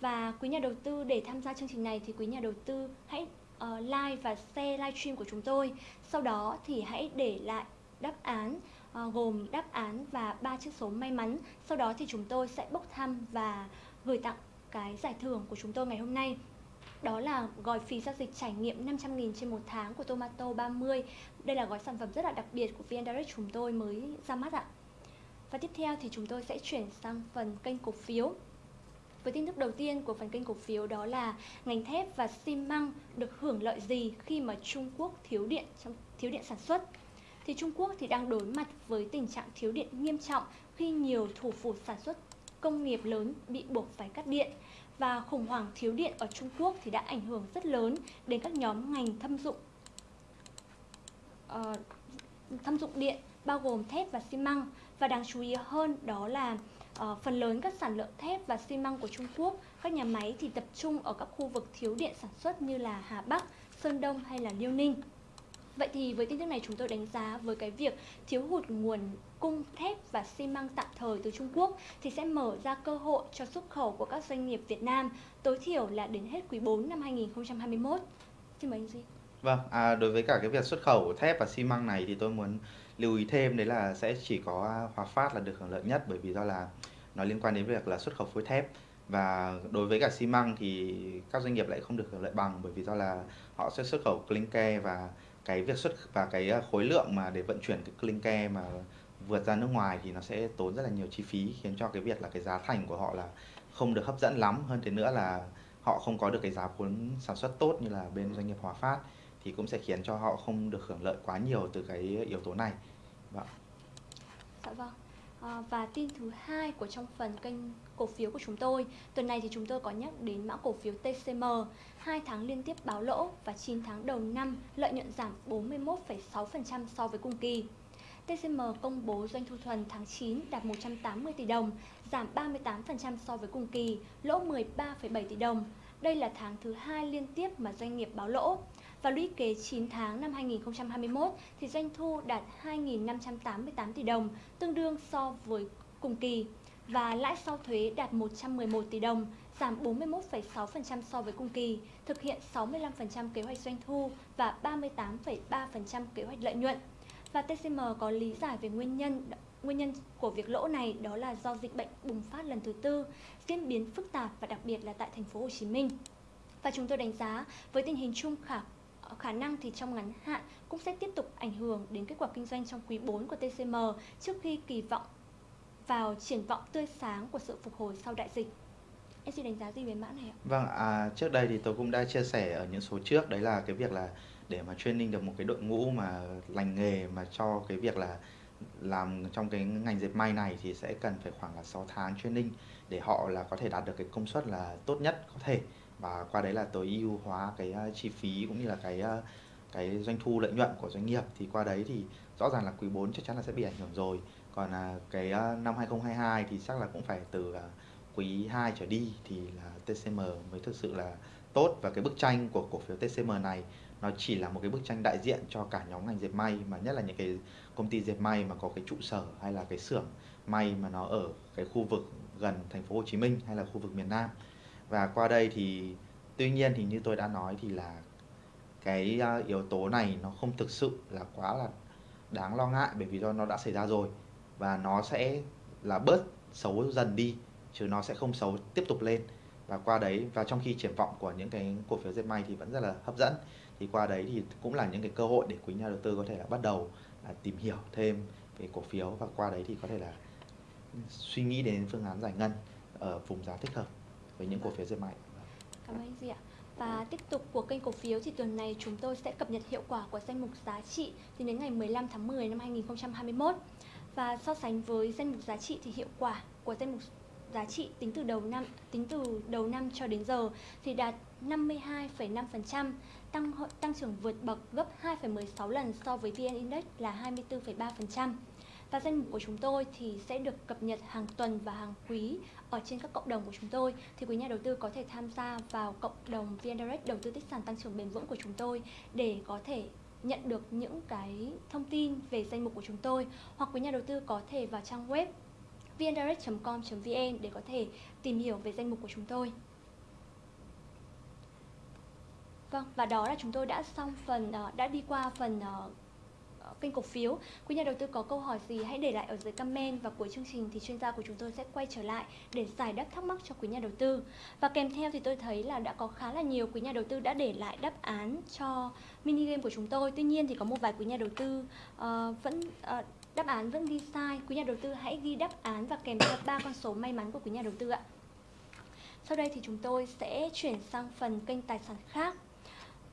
Và quý nhà đầu tư để tham gia chương trình này thì quý nhà đầu tư hãy uh, like và share livestream của chúng tôi. Sau đó thì hãy để lại đáp án uh, gồm đáp án và ba chữ số may mắn. Sau đó thì chúng tôi sẽ bốc thăm và gửi tặng cái giải thưởng của chúng tôi ngày hôm nay đó là gói phí giao dịch trải nghiệm 500.000 trên một tháng của Tomato 30. Đây là gói sản phẩm rất là đặc biệt của VN Direct chúng tôi mới ra mắt ạ. Và tiếp theo thì chúng tôi sẽ chuyển sang phần kênh cổ phiếu. Với tin tức đầu tiên của phần kênh cổ phiếu đó là ngành thép và xi măng được hưởng lợi gì khi mà Trung Quốc thiếu điện trong, thiếu điện sản xuất. Thì Trung Quốc thì đang đối mặt với tình trạng thiếu điện nghiêm trọng khi nhiều thủ phủ sản xuất công nghiệp lớn bị buộc phải cắt điện và khủng hoảng thiếu điện ở Trung Quốc thì đã ảnh hưởng rất lớn đến các nhóm ngành thâm dụng uh, thâm dụng điện bao gồm thép và xi măng và đáng chú ý hơn đó là uh, phần lớn các sản lượng thép và xi măng của Trung Quốc các nhà máy thì tập trung ở các khu vực thiếu điện sản xuất như là Hà Bắc, Sơn Đông hay là Liêu Ninh. Vậy thì với tin tức này chúng tôi đánh giá với cái việc thiếu hụt nguồn cung thép và xi măng tạm thời từ Trung Quốc thì sẽ mở ra cơ hội cho xuất khẩu của các doanh nghiệp Việt Nam tối thiểu là đến hết quý 4 năm 2021. Xin mời anh Duy. Vâng, à, đối với cả cái việc xuất khẩu thép và xi măng này thì tôi muốn lưu ý thêm đấy là sẽ chỉ có Hòa Phát là được hưởng lợi nhất bởi vì do là nó liên quan đến việc là xuất khẩu phối thép và đối với cả xi măng thì các doanh nghiệp lại không được hưởng lợi bằng bởi vì do là họ sẽ xuất khẩu clinker và cái việc xuất và cái ờ, khối lượng mà để vận chuyển cái clinker mà vượt ra nước ngoài thì nó sẽ tốn rất là nhiều chi phí, khiến cho cái việc là cái giá thành của họ là không được hấp dẫn lắm hơn thế nữa là họ không có được cái giá vốn sản xuất tốt như là bên doanh nghiệp Hòa Phát thì cũng sẽ khiến cho họ không được hưởng lợi quá nhiều từ cái yếu tố này. Vâng. Dạ vâng. Ờ, và tin thứ hai của trong phần kênh cổ phiếu của chúng tôi tuần này thì chúng tôi có nhắc đến mã cổ phiếu TCM hai tháng liên tiếp báo lỗ và 9 tháng đầu năm lợi nhuận giảm 41,6% so với cùng kỳ. TCM công bố doanh thu thuần tháng 9 đạt 180 tỷ đồng, giảm 38% so với cùng kỳ, lỗ 13,7 tỷ đồng. Đây là tháng thứ hai liên tiếp mà doanh nghiệp báo lỗ. Và lũy kế 9 tháng năm 2021 thì doanh thu đạt 2.588 tỷ đồng, tương đương so với cùng kỳ. Và lãi sau thuế đạt 111 tỷ đồng, giảm 41,6% so với cùng kỳ, thực hiện 65% kế hoạch doanh thu và 38,3% kế hoạch lợi nhuận. Và TCM có lý giải về nguyên nhân nguyên nhân của việc lỗ này đó là do dịch bệnh bùng phát lần thứ tư, diễn biến phức tạp và đặc biệt là tại thành phố Hồ Chí Minh. Và chúng tôi đánh giá với tình hình chung khả khả năng thì trong ngắn hạn cũng sẽ tiếp tục ảnh hưởng đến kết quả kinh doanh trong quý 4 của TCM trước khi kỳ vọng vào triển vọng tươi sáng của sự phục hồi sau đại dịch. Em xin đánh giá gì về mã này ạ? Vâng, à, trước đây thì tôi cũng đã chia sẻ ở những số trước đấy là cái việc là để mà training được một cái đội ngũ mà lành nghề mà cho cái việc là làm trong cái ngành dệt may này thì sẽ cần phải khoảng là 6 tháng training để họ là có thể đạt được cái công suất là tốt nhất có thể và qua đấy là tối ưu hóa cái ờ, chi phí cũng như là cái ờ, cái doanh thu lợi nhuận của doanh nghiệp. Thì qua đấy thì rõ ràng là quý 4 chắc chắn là sẽ bị ảnh hưởng rồi. Còn là cái ờ, năm 2022 thì chắc là cũng phải từ à, quý 2 trở đi thì là TCM mới thực sự là tốt. Và cái bức tranh của cổ phiếu TCM này nó chỉ là một cái bức tranh đại diện cho cả nhóm ngành dệt may, mà nhất là những cái công ty dệt may mà có cái trụ sở hay là cái xưởng may mà nó ở cái khu vực gần thành phố Hồ Chí Minh hay là khu vực miền Nam và qua đây thì, tuy nhiên thì như tôi đã nói thì là cái à, yếu tố này nó không thực sự là quá là đáng lo ngại bởi vì do nó đã xảy ra rồi. Và nó sẽ là bớt xấu dần đi, chứ nó sẽ không xấu tiếp tục lên. Và qua đấy, và trong khi triển vọng của những cái cổ phiếu dệt may thì vẫn rất là hấp dẫn. Thì qua đấy thì cũng là những cái cơ hội để quý nhà đầu tư có thể là bắt đầu là tìm hiểu thêm về cổ phiếu. Và qua đấy thì có thể là suy nghĩ đến phương án giải ngân ở vùng giá thích hợp với những cổ phiếu dệt may. Cảm ơn anh Duy ạ. Và tiếp tục của kênh cổ phiếu thì tuần này chúng tôi sẽ cập nhật hiệu quả của danh mục giá trị tính đến ngày 15 tháng 10 năm 2021. Và so sánh với danh mục giá trị thì hiệu quả của danh mục giá trị tính từ đầu năm tính từ đầu năm cho đến giờ thì đạt 52,5%, tăng tăng trưởng vượt bậc gấp 2,16 lần so với VN Index là 24,3%. Và danh mục của chúng tôi thì sẽ được cập nhật hàng tuần và hàng quý ở trên các cộng đồng của chúng tôi. Thì quý nhà đầu tư có thể tham gia vào cộng đồng VN Direct đầu tư tích sản tăng trưởng bền vững của chúng tôi để có thể nhận được những cái thông tin về danh mục của chúng tôi hoặc quý nhà đầu tư có thể vào trang web vndirect.com.vn để có thể tìm hiểu về danh mục của chúng tôi. Vâng, và đó là chúng tôi đã xong phần ờ, đã đi qua phần ờ, kênh cổ phiếu. Quý nhà đầu tư có câu hỏi gì hãy để lại ở dưới comment và cuối chương trình thì chuyên gia của chúng tôi sẽ quay trở lại để giải đáp thắc mắc cho quý nhà đầu tư. Và kèm theo thì tôi thấy là đã có khá là nhiều quý nhà đầu tư đã để lại đáp án cho mini game của chúng tôi. Tuy nhiên thì có một vài quý nhà đầu tư uh, vẫn uh, đáp án vẫn ghi sai. Quý nhà đầu tư hãy ghi đáp án và kèm theo ba con số may mắn của quý nhà đầu tư ạ. Sau đây thì chúng tôi sẽ chuyển sang phần kênh tài sản khác.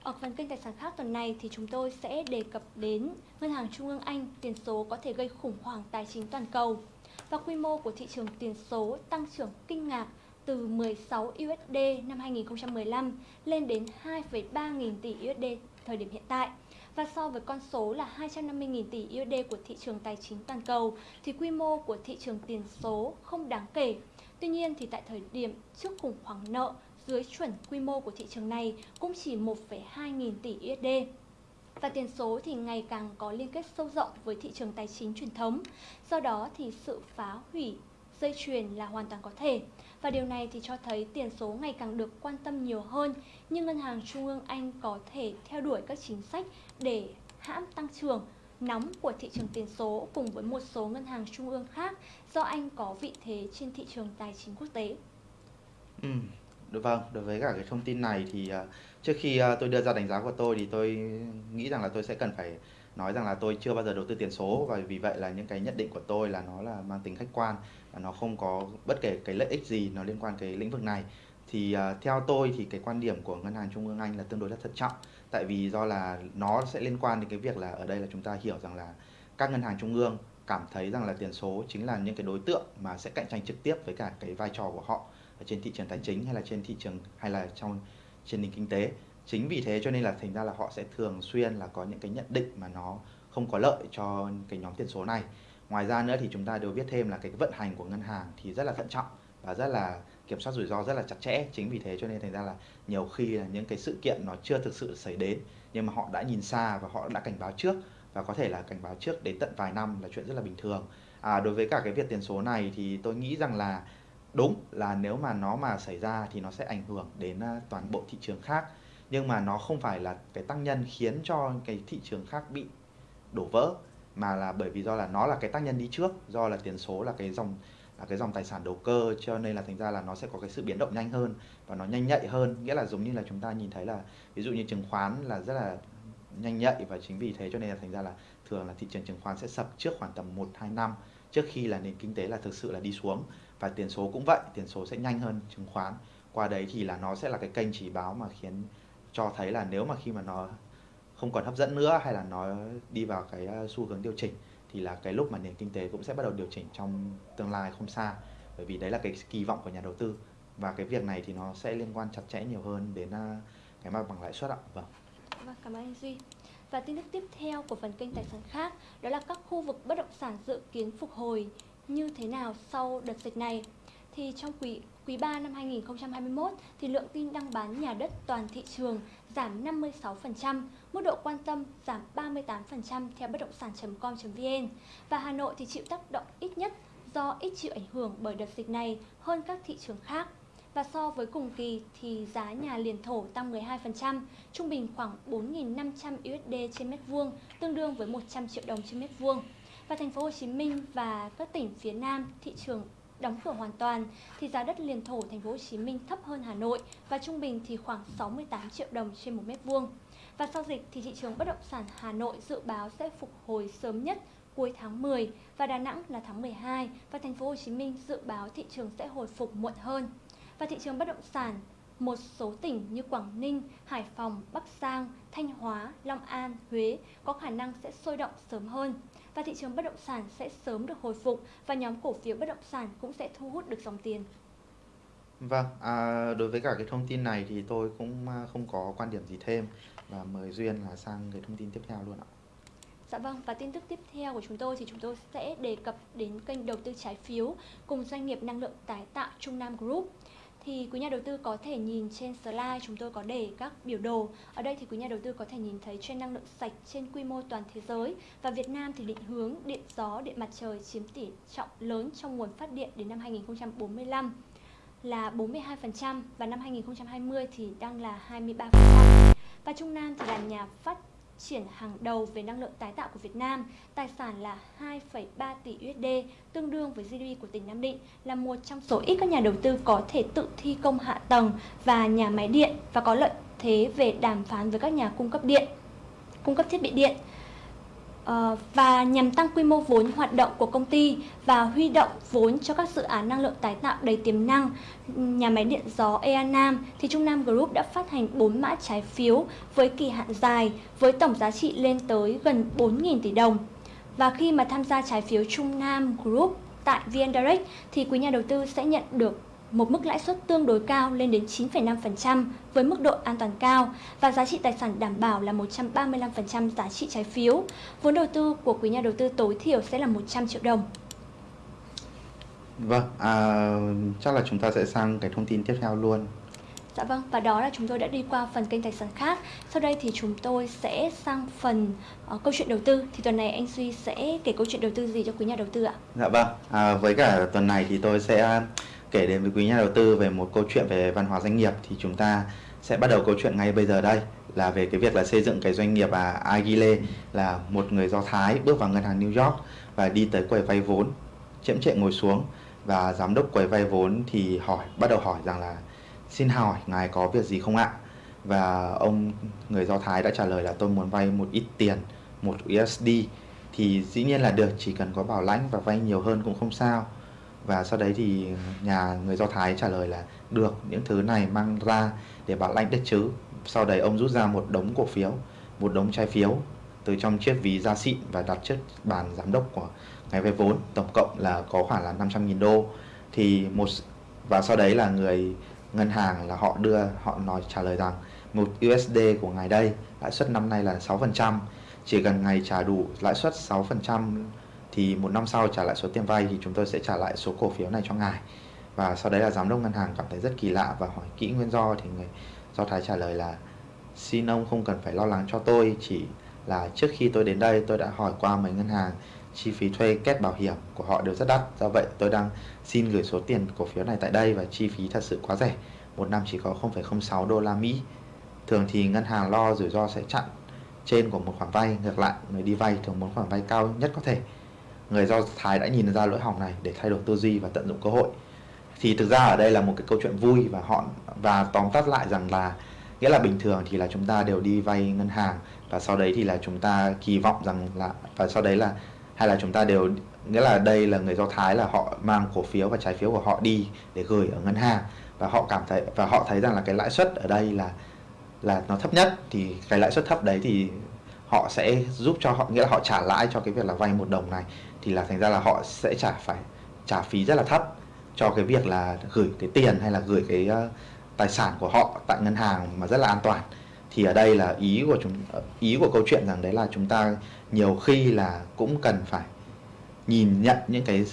Ở phần kênh tài sản khác tuần này thì chúng tôi sẽ đề cập đến Ngân hàng Trung ương Anh tiền số có thể gây khủng hoảng tài chính toàn cầu và quy mô của thị trường tiền số tăng trưởng kinh ngạc từ 16 USD năm 2015 lên đến 2,3 nghìn tỷ USD thời điểm hiện tại. Và so với con số là 250.000 tỷ USD của thị trường tài chính toàn cầu thì quy mô của thị trường tiền số không đáng kể. Tuy nhiên thì tại thời điểm trước khủng hoảng nợ dưới chuẩn quy mô của thị trường này cũng chỉ 1,2 nghìn tỷ USD. Và tiền số thì ngày càng có liên kết sâu rộng với thị trường tài chính truyền thống. Do đó thì sự phá hủy dây chuyền là hoàn toàn có thể. Và điều này thì cho thấy tiền số ngày càng được quan tâm nhiều hơn, nhưng Ngân hàng Trung ương Anh có thể theo đuổi các chính sách để hãm tăng trưởng nóng của thị trường tiền số cùng với một số ngân hàng trung ương khác do Anh có vị thế trên thị trường tài chính quốc tế. Ừ, vâng, đối với cả cái thông tin này thì à, trước khi à, tôi đưa ra đánh giá của tôi thì tôi nghĩ rằng là tôi sẽ cần phải nói rằng là tôi chưa bao giờ đầu tư tiền số và vì vậy là những cái nhận định của tôi là nó là mang tính khách quan và nó không có bất kể cái lợi ích gì nó liên quan cái lĩnh vực này. Thì à, theo tôi thì cái quan điểm của ngân hàng trung ương anh là tương đối là thận trọng tại vì do là nó sẽ liên quan đến cái việc là ở đây là chúng ta hiểu rằng là các ngân hàng trung ương cảm thấy rằng là tiền số chính là những cái đối tượng mà sẽ cạnh tranh trực tiếp với cả cái vai trò của họ trên thị trường tài chính hay là trên thị trường hay là trong trên nền kinh tế. Chính vì thế cho nên là thành ra là họ sẽ thường xuyên là có những cái nhận định mà nó không có lợi cho cái nhóm tiền số này. Ngoài ra nữa thì chúng ta đều biết thêm là cái vận hành của ngân hàng thì rất là thận trọng và rất là kiểm soát rủi ro rất là chặt chẽ. Chính vì thế cho nên thành ra là nhiều khi là những cái sự kiện nó chưa thực sự xảy đến nhưng mà họ đã nhìn xa và họ đã cảnh báo trước và có thể là cảnh báo trước đến tận vài năm là chuyện rất là bình thường. À, đối với cả cái việc tiền số này thì tôi nghĩ rằng là đúng, là nếu mà nó mà xảy ra thì nó sẽ ảnh hưởng đến à, toàn bộ thị trường khác. Nhưng mà nó không phải là cái tác nhân khiến cho cái thị trường khác bị đổ vỡ, mà là bởi vì do là nó là cái tác nhân đi trước, do là tiền số là cái dòng, là cái dòng tài sản đầu cơ, cho nên là thành ra là nó sẽ có cái sự biến động nhanh hơn và nó nhanh nhạy hơn. Nghĩa là giống như là chúng ta nhìn thấy là, ví dụ như chứng khoán là rất là nhanh nhạy và chính vì thế cho nên là thành ra là thường là thị trường chứng khoán sẽ sập trước khoảng tầm 1 2 năm, trước khi là nền kinh tế là thực sự là đi xuống và tiền số cũng vậy, tiền số sẽ nhanh hơn chứng khoán. Qua đấy thì là nó sẽ là cái kênh chỉ báo mà khiến cho thấy là nếu mà khi mà nó không còn hấp dẫn nữa hay là nó đi vào cái à, xu hướng điều chỉnh thì là cái lúc mà nền kinh tế cũng sẽ bắt đầu điều chỉnh trong tương lai không xa. Bởi vì đấy là cái kỳ vọng của nhà đầu tư. Và cái việc này thì nó sẽ liên quan chặt chẽ nhiều hơn đến à, cái mặt bằng lãi suất ạ. Vâng. Vâng cảm ơn anh duy. Và tin tức tiếp theo của phần kênh tài sản khác, đó là các khu vực bất động sản dự kiến phục hồi như thế nào sau đợt dịch này thì trong quý quý 3 năm 2021 thì lượng tin đăng bán nhà đất toàn thị trường giảm 56%, mức độ quan tâm giảm 38% theo bất động sản.com.vn và Hà Nội thì chịu tác động ít nhất do ít chịu ảnh hưởng bởi đợt dịch này hơn các thị trường khác. Và so với cùng kỳ thì giá nhà liền thổ tăng 12%, trung bình khoảng 4.500 USD trên mét vuông, tương đương với 100 triệu đồng trên mét vuông. Và thành phố Hồ Chí Minh và các tỉnh phía Nam, thị trường đóng cửa hoàn toàn thì giá đất liền thổ thành phố Hồ Chí Minh thấp hơn Hà Nội và trung bình thì khoảng 68 triệu đồng trên một mét vuông. Và sau dịch thì thị trường bất động sản Hà Nội dự báo sẽ phục hồi sớm nhất cuối tháng 10 và Đà Nẵng là tháng 12 và thành phố Hồ Chí Minh dự báo thị trường sẽ hồi phục muộn hơn. Và thị trường bất động sản một số tỉnh như Quảng Ninh, Hải Phòng, Bắc Giang, Thanh Hóa, Long An, Huế có khả năng sẽ sôi động sớm hơn và thị trường bất động sản sẽ sớm được hồi phục và nhóm cổ phiếu bất động sản cũng sẽ thu hút được dòng tiền. Vâng, à, đối với cả cái thông tin này thì tôi cũng à, không có quan điểm gì thêm và mời Duyên là sang cái thông tin tiếp theo luôn ạ. Dạ vâng, và tin tức tiếp theo của chúng tôi thì chúng tôi sẽ đề cập đến kênh đầu tư trái phiếu cùng doanh nghiệp năng lượng tái tạo Trung Nam Group thì quý nhà đầu tư có thể nhìn trên slide chúng tôi có để các biểu đồ. Ở đây thì quý nhà đầu tư có thể nhìn thấy trend năng lượng sạch trên quy mô toàn thế giới và Việt Nam thì định hướng điện gió, điện mặt trời chiếm tỷ trọng lớn trong nguồn phát điện đến năm 2045 là 42% và năm 2020 thì đang là 23%. Và Trung Nam thì là nhà phát triển hàng đầu về năng lượng tái tạo của Việt Nam. Tài sản là 2,3 tỷ USD, tương đương với GDP của tỉnh Nam Định, là một trong số ít các nhà đầu tư có thể tự thi công hạ tầng và nhà máy điện và có lợi thế về đàm phán với các nhà cung cấp điện, cung cấp thiết bị điện. Ờ, và nhằm tăng quy mô vốn hoạt động của công ty và huy động vốn cho các dự án năng lượng tái tạo đầy tiềm năng, nhà máy điện gió Ea Nam thì Trung Nam Group đã phát hành 4 mã trái phiếu với kỳ hạn dài với tổng giá trị lên tới gần 4.000 tỷ đồng. Và khi mà tham gia trái phiếu Trung Nam Group tại VN Direct thì quý nhà đầu tư sẽ nhận được một mức lãi suất tương đối cao lên đến 9,5% với mức độ an toàn cao và giá trị tài sản đảm bảo là 135% giá trị trái phiếu. Vốn đầu tư của quý nhà đầu tư tối thiểu sẽ là 100 triệu đồng. Vâng, à, chắc là chúng ta sẽ sang cái thông tin tiếp theo luôn. Dạ vâng, và đó là chúng tôi đã đi qua phần kênh tài sản khác. Sau đây thì chúng tôi sẽ sang phần uh, câu chuyện đầu tư. Thì tuần này anh Duy sẽ kể câu chuyện đầu tư gì cho quý nhà đầu tư ạ? Dạ vâng, à, với cả tuần này thì tôi sẽ kể đến với quý nhà đầu tư về một câu chuyện về văn hóa doanh nghiệp thì chúng ta sẽ bắt đầu câu chuyện ngay bây giờ đây, là về cái việc là xây dựng cái doanh nghiệp à Agile, là một người Do Thái bước vào ngân hàng New York và đi tới quầy vay vốn, chậm chệ ngồi xuống. Và giám đốc quầy vay vốn thì hỏi, bắt đầu hỏi rằng là, xin hỏi, ngài có việc gì không ạ? Và ông người Do Thái đã trả lời là, tôi muốn vay một ít tiền, một USD thì dĩ nhiên là được, chỉ cần có bảo lãnh và vay nhiều hơn cũng không sao và sau đấy thì nhà người Do Thái trả lời là, được, những thứ này mang ra để bảo lãnh đất chứ. Sau đấy ông rút ra một đống cổ phiếu, một đống trái phiếu, từ trong chiếc ví da xịn và đặt trước bàn giám đốc của ngày vay vốn, tổng cộng là có khoảng là 500.000 đô. Thì một và sau đấy là người ngân hàng là họ đưa, họ nói, trả lời rằng, một USD của ngày đây, lãi suất năm nay là 6% chỉ cần ngày trả đủ lãi suất 6% thì một năm sau trả lại số tiền vay thì chúng tôi sẽ trả lại số cổ phiếu này cho ngài. Và sau đấy là giám đốc ngân hàng cảm thấy rất kỳ lạ và hỏi kỹ nguyên do thì người do thái trả lời là xin ông không cần phải lo lắng cho tôi chỉ là trước khi tôi đến đây tôi đã hỏi qua mấy ngân hàng chi phí thuê kết bảo hiểm của họ đều rất đắt do vậy tôi đang xin gửi số tiền cổ phiếu này tại đây và chi phí thật sự quá rẻ một năm chỉ có 0,06 đô la Mỹ. Thường thì ngân hàng lo rủi ro sẽ chặn trên của một khoản vay ngược lại người đi vay thường muốn khoản vay cao nhất có thể người do thái đã nhìn ra lỗi hỏng này để thay đổi tư duy và tận dụng cơ hội. Thì thực ra ở đây là một cái câu chuyện vui và họ, và tóm tắt lại rằng là, nghĩa là bình thường thì là chúng ta đều đi vay ngân hàng và sau đấy thì là chúng ta kỳ vọng rằng là, và sau đấy là, hay là chúng ta đều, nghĩa là đây là người do thái là họ mang cổ phiếu và trái phiếu của họ đi để gửi ở ngân hàng. Và họ cảm thấy, và họ thấy rằng là cái lãi suất ở đây là là nó thấp nhất. Thì cái lãi suất thấp đấy thì họ sẽ giúp cho họ, nghĩa là họ trả lãi cho cái việc là vay một đồng này thì là thành ra là họ sẽ trả phải trả phí rất là thấp cho cái việc là gửi cái tiền hay là gửi cái uh, tài sản của họ tại ngân hàng mà rất là an toàn. Thì ở đây là ý của chúng ờ, ý của câu chuyện rằng đấy là chúng ta nhiều khi là cũng cần phải nhìn nhận những cái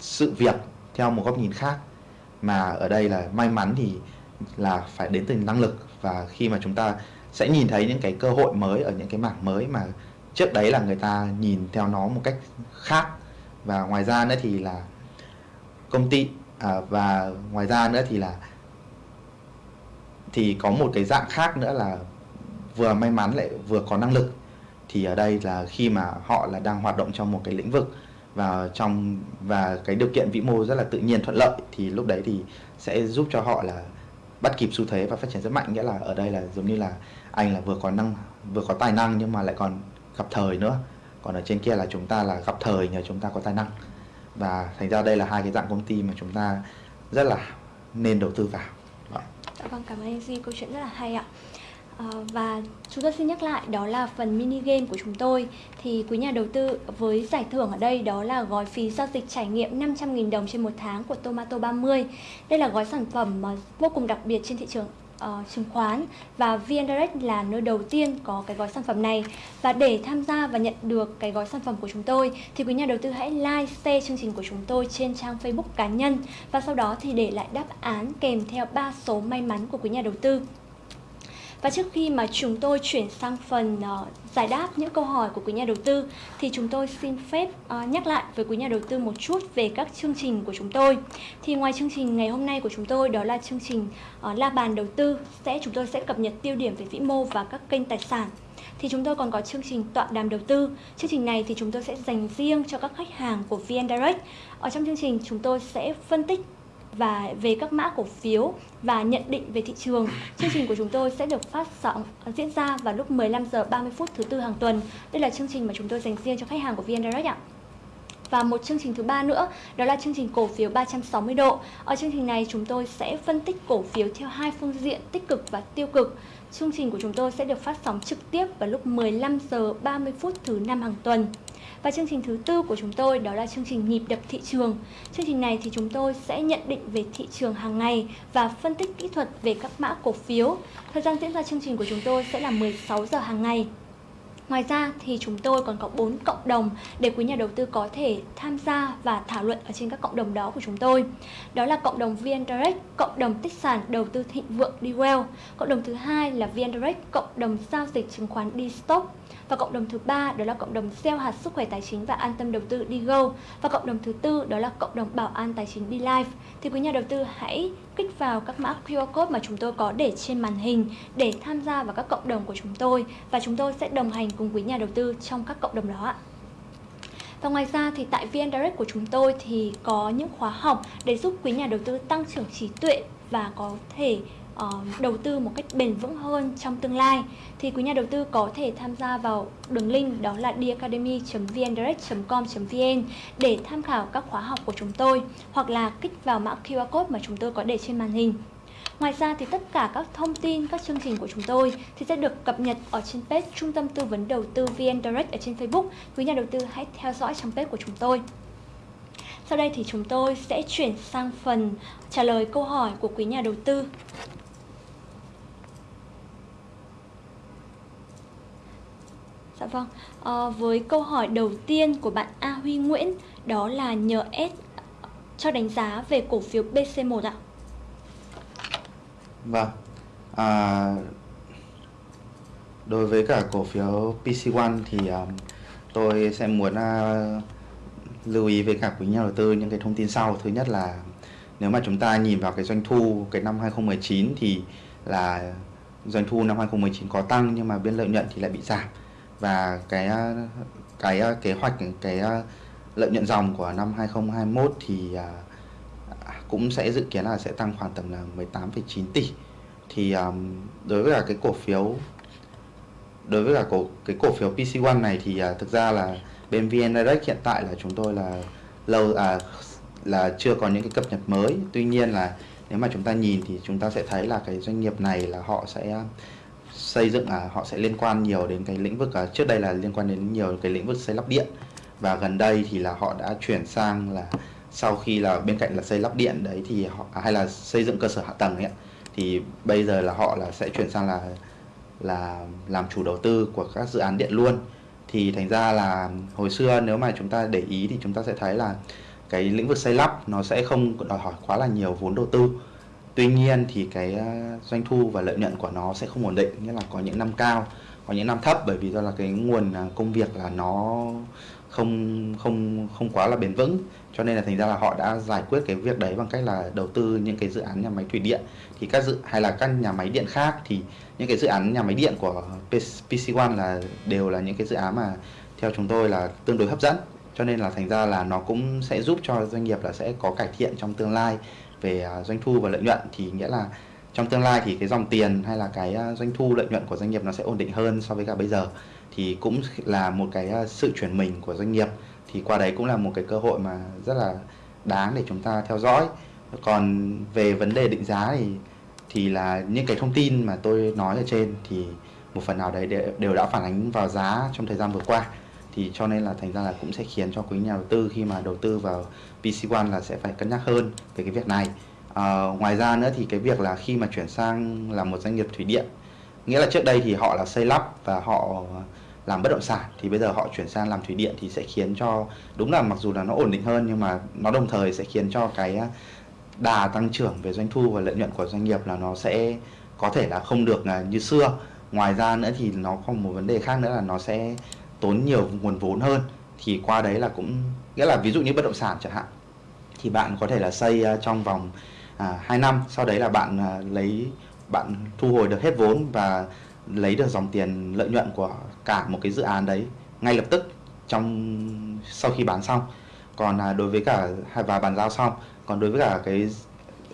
sự việc theo một góc nhìn khác. Mà ở đây là may mắn thì là phải đến từ năng lực và khi mà chúng ta sẽ nhìn thấy những cái cơ hội mới ở những cái mảng mới mà trước đấy là người ta nhìn theo nó một cách khác. Và ngoài ra nữa thì là công ty à, và ngoài ra nữa thì là thì có một cái dạng khác nữa là vừa may mắn lại vừa có năng lực. Thì ở đây là khi mà họ là đang hoạt động trong một cái lĩnh vực và trong và cái điều kiện vĩ mô rất là tự nhiên thuận lợi thì lúc đấy thì sẽ giúp cho họ là bắt kịp xu thế và phát triển rất mạnh. Nghĩa là ở đây là giống như là anh là vừa có năng vừa có tài năng nhưng mà lại còn gặp thời nữa. Còn ở trên kia là chúng ta là gặp thời nhờ chúng ta có tài năng và thành ra đây là hai cái dạng công ty mà chúng ta rất là nên đầu tư vào. Đó. Dạ vâng cảm ơn anh Duy. Câu chuyện rất là hay ạ. À, và chúng tôi xin nhắc lại đó là phần mini game của chúng tôi. Thì quý nhà đầu tư với giải thưởng ở đây đó là gói phí giao dịch trải nghiệm 500.000 đồng trên một tháng của Tomato 30 đây là gói sản phẩm mà vô cùng đặc biệt trên thị trường uh, chứng khoán và VN Direct là nơi đầu tiên có cái gói sản phẩm này. Và để tham gia và nhận được cái gói sản phẩm của chúng tôi thì quý nhà đầu tư hãy like, share chương trình của chúng tôi trên trang Facebook cá nhân. Và sau đó thì để lại đáp án kèm theo ba số may mắn của quý nhà đầu tư và trước khi mà chúng tôi chuyển sang phần uh, giải đáp những câu hỏi của quý nhà đầu tư thì chúng tôi xin phép uh, nhắc lại với quý nhà đầu tư một chút về các chương trình của chúng tôi. Thì ngoài chương trình ngày hôm nay của chúng tôi đó là chương trình uh, la bàn đầu tư sẽ chúng tôi sẽ cập nhật tiêu điểm về vĩ mô và các kênh tài sản. thì chúng tôi còn có chương trình tọa đàm đầu tư. Chương trình này thì chúng tôi sẽ dành riêng cho các khách hàng của VN Direct. Ở trong chương trình chúng tôi sẽ phân tích và về các mã cổ phiếu và nhận định về thị trường. Chương trình của chúng tôi sẽ được phát sóng à, diễn ra vào lúc 15 giờ 30 phút thứ tư hàng tuần. Đây là chương trình mà chúng tôi dành riêng cho khách hàng của VN Direct ạ. Và một chương trình thứ ba nữa, đó là chương trình cổ phiếu 360 độ. Ở chương trình này chúng tôi sẽ phân tích cổ phiếu theo hai phương diện tích cực và tiêu cực. Chương trình của chúng tôi sẽ được phát sóng trực tiếp vào lúc 15 giờ 30 phút thứ năm hàng tuần. Và chương trình thứ tư của chúng tôi đó là chương trình nhịp đập thị trường. Chương trình này thì chúng tôi sẽ nhận định về thị trường hàng ngày và phân tích kỹ thuật về các mã cổ phiếu. Thời gian diễn ra chương trình của chúng tôi sẽ là 16 giờ hàng ngày. Ngoài ra thì chúng tôi còn có 4 cộng đồng để quý nhà đầu tư có thể tham gia và thảo luận ở trên các cộng đồng đó của chúng tôi. Đó là cộng đồng VN Direct, cộng đồng tích sản đầu tư thịnh vượng DWell. Cộng đồng thứ hai là VN Direct, cộng đồng giao dịch chứng khoán DStock. Và cộng đồng thứ ba, đó là cộng đồng gieo hạt sức khỏe tài chính và an tâm đầu tư đi go. Và cộng đồng thứ tư, đó là cộng đồng bảo an tài chính đi live. Thì quý nhà đầu tư hãy kích vào các mã QR code mà chúng tôi có để trên màn hình để tham gia vào các cộng đồng của chúng tôi và chúng tôi sẽ đồng hành cùng quý nhà đầu tư trong các cộng đồng đó ạ. Và ngoài ra thì tại VN Direct của chúng tôi thì có những khóa học để giúp quý nhà đầu tư tăng trưởng trí tuệ và có thể uh, đầu tư một cách bền vững hơn trong tương lai thì quý nhà đầu tư có thể tham gia vào đường link đó là dacademy.vndirect.com.vn để tham khảo các khóa học của chúng tôi hoặc là kích vào mã QR code mà chúng tôi có để trên màn hình. Ngoài ra thì tất cả các thông tin, các chương trình của chúng tôi thì sẽ được cập nhật ở trên page Trung tâm Tư vấn Đầu tư VN Direct ở trên Facebook. Quý nhà đầu tư hãy theo dõi trang page của chúng tôi. Sau đây thì chúng tôi sẽ chuyển sang phần trả lời câu hỏi của quý nhà đầu tư. Dạ vâng, à, với câu hỏi đầu tiên của bạn A Huy Nguyễn đó là nhờ S cho đánh giá về cổ phiếu BC1 ạ. Vâng, à, đối với cả cổ phiếu PC1 thì um, tôi sẽ muốn uh, lưu ý với cả quý nhà đầu tư những cái thông tin sau. Thứ nhất là nếu mà chúng ta nhìn vào cái doanh thu cái năm 2019 thì là doanh thu năm 2019 có tăng nhưng mà biên lợi nhuận thì lại bị giảm và cái ờ, cái ờ, kế hoạch cái ờ, lợi nhuận dòng của năm 2021 thì cũng sẽ dự kiến là sẽ tăng khoảng tầm là 18,9 tỷ. Thì um, đối với cả cái cổ phiếu đối với cả cổ cái cổ phiếu PC1 này thì uh, thực ra là bên VN Direct hiện tại là chúng tôi là lâu à là chưa có những cái cập nhật mới. Tuy nhiên là nếu mà chúng ta nhìn thì chúng ta sẽ thấy là cái doanh nghiệp này là họ sẽ xây dựng à, họ sẽ liên quan nhiều đến cái lĩnh vực à, trước đây là liên quan đến nhiều cái lĩnh vực xây lắp điện. Và gần đây thì là họ đã chuyển sang là sau khi là bên cạnh là xây lắp điện đấy thì họ à, hay là xây dựng cơ sở hạ tầng ấy thì bây giờ là họ là sẽ chuyển sang là là làm chủ đầu tư của các dự án điện luôn. Thì thành ra là hồi xưa nếu mà chúng ta để ý thì chúng ta sẽ thấy là cái lĩnh vực xây lắp nó sẽ không đòi hỏi quá là nhiều vốn đầu tư tuy nhiên thì cái ờ, doanh thu và lợi nhuận của nó sẽ không ổn định, nghĩa là có những năm cao, có những năm thấp, bởi vì do là cái nguồn à, công việc là nó không không không quá là bền vững. Cho nên là thành ra là họ đã giải quyết cái việc đấy bằng cách là đầu tư những cái dự án nhà máy thủy điện. Thì các dự, hay là các nhà máy điện khác thì những cái dự án nhà máy điện của PC1 là đều là những cái dự án mà theo chúng tôi là tương đối hấp dẫn. Cho nên là thành ra là nó cũng sẽ giúp cho doanh nghiệp là sẽ có cải thiện trong tương lai về à, doanh thu và lợi nhuận thì nghĩa là trong tương lai thì cái dòng tiền hay là cái à, doanh thu, lợi nhuận của doanh nghiệp nó sẽ ổn định hơn so với cả bây giờ. Thì cũng là một cái à, sự chuyển mình của doanh nghiệp. Thì qua đấy cũng là một cái cơ hội mà rất là đáng để chúng ta theo dõi. Còn về vấn đề định giá thì thì là những cái thông tin mà tôi nói ở trên thì một phần nào đấy đều đã phản ánh vào giá trong thời gian vừa qua thì cho nên là thành ra là cũng sẽ khiến cho quý nhà đầu tư khi mà đầu tư vào PC1 là sẽ phải cân nhắc hơn về cái việc này. À, ngoài ra nữa thì cái việc là khi mà chuyển sang làm một doanh nghiệp thủy điện nghĩa là trước đây thì họ là xây lắp và họ làm bất động sản thì bây giờ họ chuyển sang làm thủy điện thì sẽ khiến cho đúng là mặc dù là nó ổn định hơn nhưng mà nó đồng thời sẽ khiến cho cái đà tăng trưởng về doanh thu và lợi nhuận của doanh nghiệp là nó sẽ có thể là không được à, như xưa. Ngoài ra nữa thì nó còn một vấn đề khác nữa là nó sẽ tốn nhiều nguồn vốn hơn thì qua đấy là cũng nghĩa là ví dụ như bất động sản chẳng hạn thì bạn có thể là xây à, trong vòng à, 2 năm sau đấy là bạn à, lấy bạn thu hồi được hết vốn và lấy được dòng tiền lợi nhuận của cả một cái dự án đấy ngay lập tức trong sau khi bán xong. Còn à, đối với cả và bàn giao xong còn đối với cả cái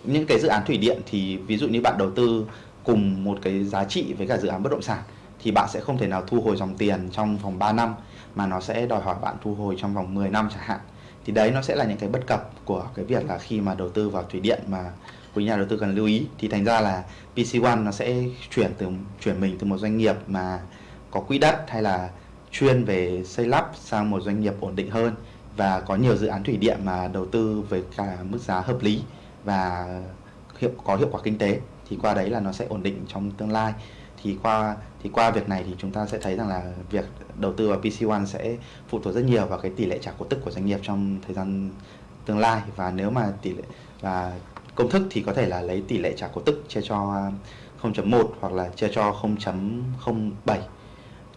những cái dự án thủy điện thì ví dụ như bạn đầu tư cùng một cái giá trị với cả dự án bất động sản thì bạn sẽ không thể nào thu hồi dòng tiền trong vòng 3 năm, mà nó sẽ đòi hỏi bạn thu hồi trong vòng 10 năm chẳng hạn. Thì đấy, nó sẽ là những cái bất cập của cái việc là khi mà đầu tư vào thủy điện mà quý nhà đầu tư cần lưu ý. Thì thành ra là PC1 nó sẽ chuyển từ, chuyển mình từ một doanh nghiệp mà có quỹ đất hay là chuyên về xây lắp sang một doanh nghiệp ổn định hơn và có nhiều dự án thủy điện mà đầu tư với cả mức giá hợp lý và hiệu, có hiệu quả kinh tế, thì qua đấy là nó sẽ ổn định trong tương lai thì qua thì qua việc này thì chúng ta sẽ thấy rằng là việc đầu tư vào PC1 sẽ phụ thuộc rất nhiều vào cái tỷ lệ trả cổ tức của doanh nghiệp trong thời gian tương lai và nếu mà tỷ lệ và công thức thì có thể là lấy tỷ lệ trả cổ tức chia cho 0.1 hoặc là chia cho 0.07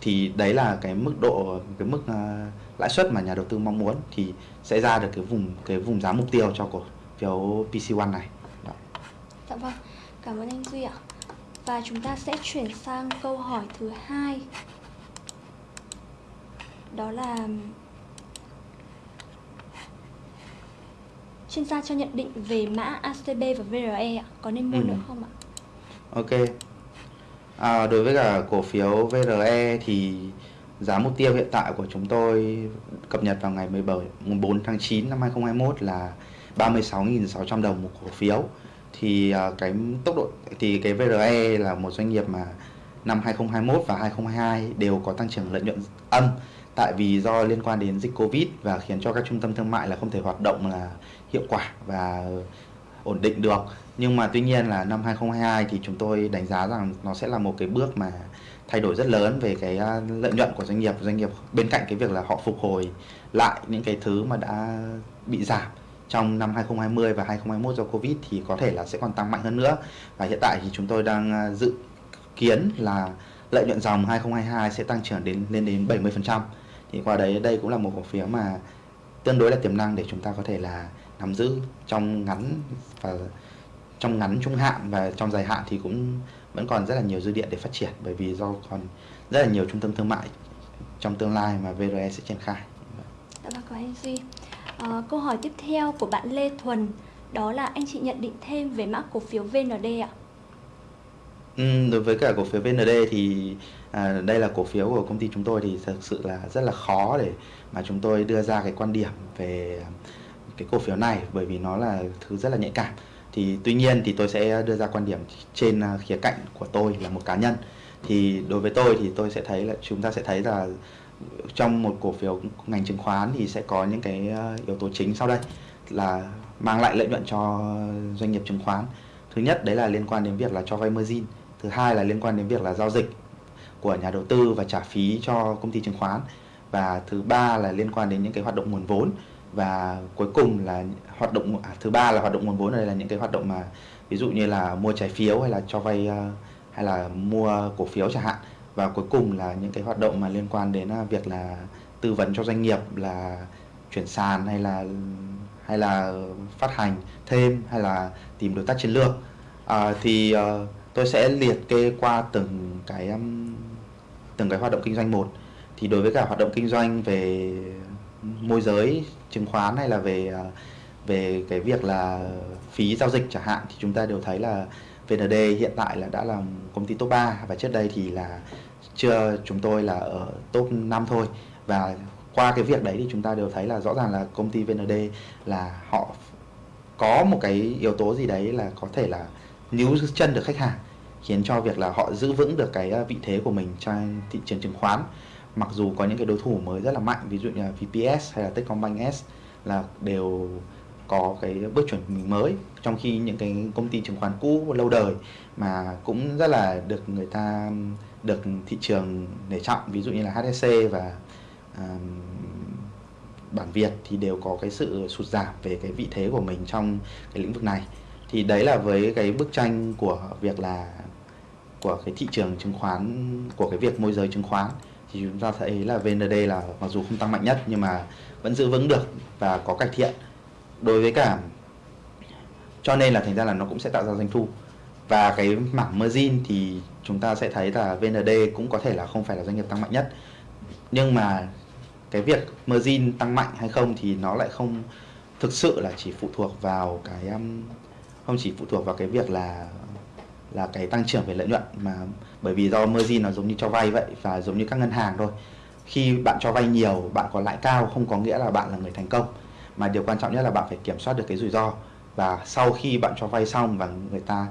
thì đấy là cái mức độ cái mức uh, lãi suất mà nhà đầu tư mong muốn thì sẽ ra được cái vùng cái vùng giá mục tiêu cho cổ phiếu PC1 này. Đó. Dạ vâng, cảm ơn anh Duy ạ. Và chúng ta sẽ chuyển sang câu hỏi thứ hai. Đó là chuyên gia cho nhận định về mã ACB và VRE ạ, có nên mua ừ. nữa không ạ? Ok. À, đối với cả cổ phiếu VRE thì giá mục tiêu hiện tại của chúng tôi cập nhật vào ngày 17 4 tháng 9 năm 2021 là 36.600 đồng một cổ phiếu. Thì à, cái tốc độ, thì cái VRE là một doanh nghiệp mà năm 2021 và 2022 đều có tăng trưởng lợi nhuận âm. Tại vì do liên quan đến dịch Covid và khiến cho các trung tâm thương mại là không thể hoạt động là hiệu quả và ổn định được. Nhưng mà tuy nhiên là năm 2022 thì chúng tôi đánh giá rằng nó sẽ là một cái bước mà thay đổi rất lớn về cái à, lợi nhuận của doanh nghiệp. Doanh nghiệp bên cạnh cái việc là họ phục hồi lại những cái thứ mà đã bị giảm trong năm 2020 và 2021 do Covid thì có thể là sẽ còn tăng mạnh hơn nữa và hiện tại thì chúng tôi đang à, dự kiến là lợi nhuận dòng 2022 sẽ tăng trưởng đến lên đến 70% thì qua đấy đây cũng là một cổ phiếu mà tương đối là tiềm năng để chúng ta có thể là nắm giữ trong ngắn và trong ngắn trung hạn và trong dài hạn thì cũng vẫn còn rất là nhiều dư địa để phát triển bởi vì do còn rất là nhiều trung tâm thương mại trong tương lai mà VRE sẽ triển khai. Dạ vâng, cảm ơn anh Duy. À, câu hỏi tiếp theo của bạn Lê Thuần đó là anh chị nhận định thêm về mã cổ phiếu VND ạ. Ừ, đối với cả cổ phiếu VND thì à, đây là cổ phiếu của công ty chúng tôi thì thực sự là rất là khó để mà chúng tôi đưa ra cái quan điểm về cái cổ phiếu này bởi vì nó là thứ rất là nhạy cảm thì tuy nhiên thì tôi sẽ đưa ra quan điểm trên à, khía cạnh của tôi là một cá nhân thì đối với tôi thì tôi sẽ thấy là chúng ta sẽ thấy là trong một cổ phiếu ngành chứng khoán thì sẽ có những cái ờ, yếu tố chính sau đây là mang lại lợi nhuận cho doanh nghiệp chứng khoán. Thứ nhất đấy là liên quan đến việc là cho vay margin. Thứ hai là liên quan đến việc là giao dịch của nhà đầu tư và trả phí cho công ty chứng khoán. Và thứ ba là liên quan đến những cái hoạt động nguồn vốn. Và cuối cùng là hoạt động à, thứ ba là hoạt động nguồn vốn này là những cái hoạt động mà ví dụ như là mua trái phiếu hay là cho vay ờ, hay là mua cổ phiếu chẳng hạn và cuối cùng là những cái hoạt động mà liên quan đến à, việc là tư vấn cho doanh nghiệp là chuyển sàn hay là hay là phát hành thêm hay là tìm đối tác chiến lược. À, thì uh, tôi sẽ liệt kê qua từng cái um, từng cái hoạt động kinh doanh một. Thì đối với cả hoạt động kinh doanh về môi giới chứng khoán hay là về ờ, về cái việc là phí giao dịch chẳng hạn thì chúng ta đều thấy là VND hiện tại là đã là công ty top 3 và trước đây thì là chưa, chúng tôi là ở top 5 thôi. Và qua cái việc đấy thì chúng ta đều thấy là rõ ràng là công ty VND là họ có một cái yếu tố gì đấy là có thể là níu chân được khách hàng, khiến cho việc là họ giữ vững được cái ờ, vị thế của mình trong thị trường chứng khoán. Mặc dù có những cái đối thủ mới rất là mạnh, ví dụ như là VPS hay là Techcombank S là đều có cái bước chuẩn mới trong khi những cái công ty chứng khoán cũ lâu đời mà cũng rất là được người ta được thị trường nể trọng ví dụ như là HSC và um, bản Việt thì đều có cái sự sụt giảm về cái vị thế của mình trong cái lĩnh vực này. Thì đấy là với cái bức tranh của việc là của cái thị trường chứng khoán của cái việc môi giới chứng khoán. Thì chúng ta thấy là VND là mặc dù không tăng mạnh nhất nhưng mà vẫn giữ vững được và có cải thiện đối với cả, cho nên là thành ra là nó cũng sẽ tạo ra doanh thu. Và cái mảng margin thì chúng ta sẽ thấy là VND cũng có thể là không phải là doanh nghiệp tăng mạnh nhất. Nhưng mà cái việc margin tăng mạnh hay không thì nó lại không thực sự là chỉ phụ thuộc vào cái um, không chỉ phụ thuộc vào cái việc là là cái tăng trưởng về lợi nhuận mà bởi vì do margin nó giống như cho vay vậy và giống như các ngân hàng thôi. Khi bạn cho vay nhiều, bạn có lãi cao không có nghĩa là bạn là người thành công mà điều quan trọng nhất là bạn phải kiểm soát được cái rủi ro. Và sau khi bạn cho vay xong và người ta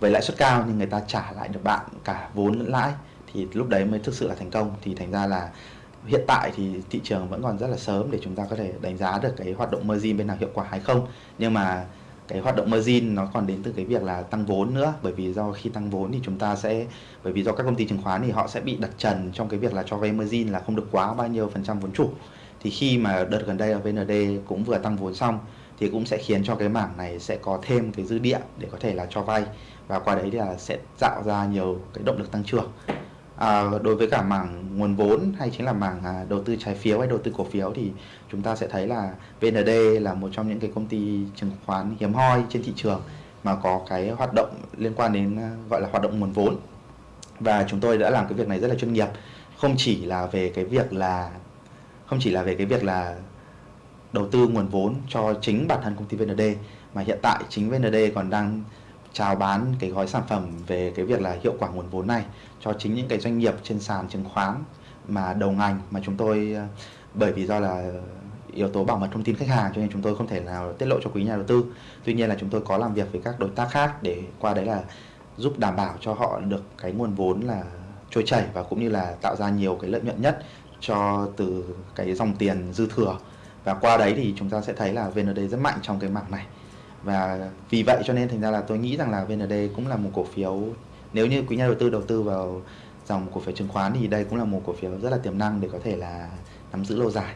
với lãi suất cao nhưng người ta trả lại được bạn cả vốn lẫn lãi thì lúc đấy mới thực sự là thành công. Thì thành ra là hiện tại thì thị trường vẫn còn rất là sớm để chúng ta có thể đánh giá được cái hoạt động margin bên nào hiệu quả hay không. Nhưng mà cái hoạt động margin nó còn đến từ cái việc là tăng vốn nữa. Bởi vì do khi tăng vốn thì chúng ta sẽ, bởi vì do các công ty chứng khoán thì họ sẽ bị đặt trần trong cái việc là cho vay margin là không được quá bao nhiêu phần trăm vốn chủ thì khi mà đợt gần đây ở VND cũng vừa tăng vốn xong thì cũng sẽ khiến cho cái mảng này sẽ có thêm cái dư địa để có thể là cho vay. Và qua đấy thì là sẽ tạo ra nhiều cái động lực tăng trưởng. À, đối với cả mảng nguồn vốn hay chính là mảng à, đầu tư trái phiếu hay đầu tư cổ phiếu thì chúng ta sẽ thấy là VND là một trong những cái công ty chứng khoán hiếm hoi trên thị trường mà có cái hoạt động liên quan đến à, gọi là hoạt động nguồn vốn. Và chúng tôi đã làm cái việc này rất là chuyên nghiệp. Không chỉ là về cái việc là không chỉ là về cái việc là đầu tư nguồn vốn cho chính bản thân công ty VND mà hiện tại chính VND còn đang chào bán cái gói sản phẩm về cái việc là hiệu quả nguồn vốn này cho chính những cái doanh nghiệp trên sàn chứng khoán mà đầu ngành mà chúng tôi ờ, bởi vì do là yếu tố bảo mật thông tin khách hàng cho nên chúng tôi không thể nào tiết lộ cho quý nhà đầu tư. Tuy nhiên là chúng tôi có làm việc với các đối tác khác để qua đấy là giúp đảm bảo cho họ được cái nguồn vốn là trôi chảy và cũng như là tạo ra nhiều cái lợi nhuận nhất cho từ cái dòng tiền dư thừa. Và qua đấy thì chúng ta sẽ thấy là VND rất mạnh trong cái mảng này. Và vì vậy cho nên thành ra là tôi nghĩ rằng là VND cũng là một cổ phiếu nếu như quý nhà đầu tư đầu tư vào dòng cổ phiếu chứng khoán thì đây cũng là một cổ phiếu rất là tiềm năng để có thể là nắm giữ lâu dài.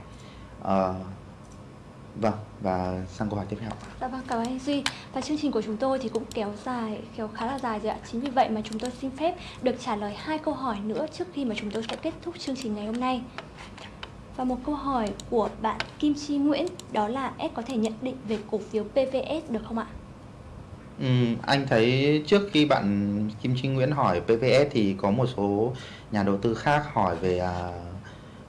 Uh, vâng và sang câu hỏi tiếp theo. Dạ vâng cảm ơn anh duy. Và chương trình của chúng tôi thì cũng kéo dài kéo khá là dài rồi ạ. Chính vì vậy mà chúng tôi xin phép được trả lời hai câu hỏi nữa trước khi mà chúng tôi sẽ kết thúc chương trình ngày hôm nay. Và một câu hỏi của bạn Kim Chi Nguyễn đó là S có thể nhận định về cổ phiếu PVS được không ạ? Ừ, anh thấy trước khi bạn Kim Chi Nguyễn hỏi PVS thì có một số nhà đầu tư khác hỏi về à,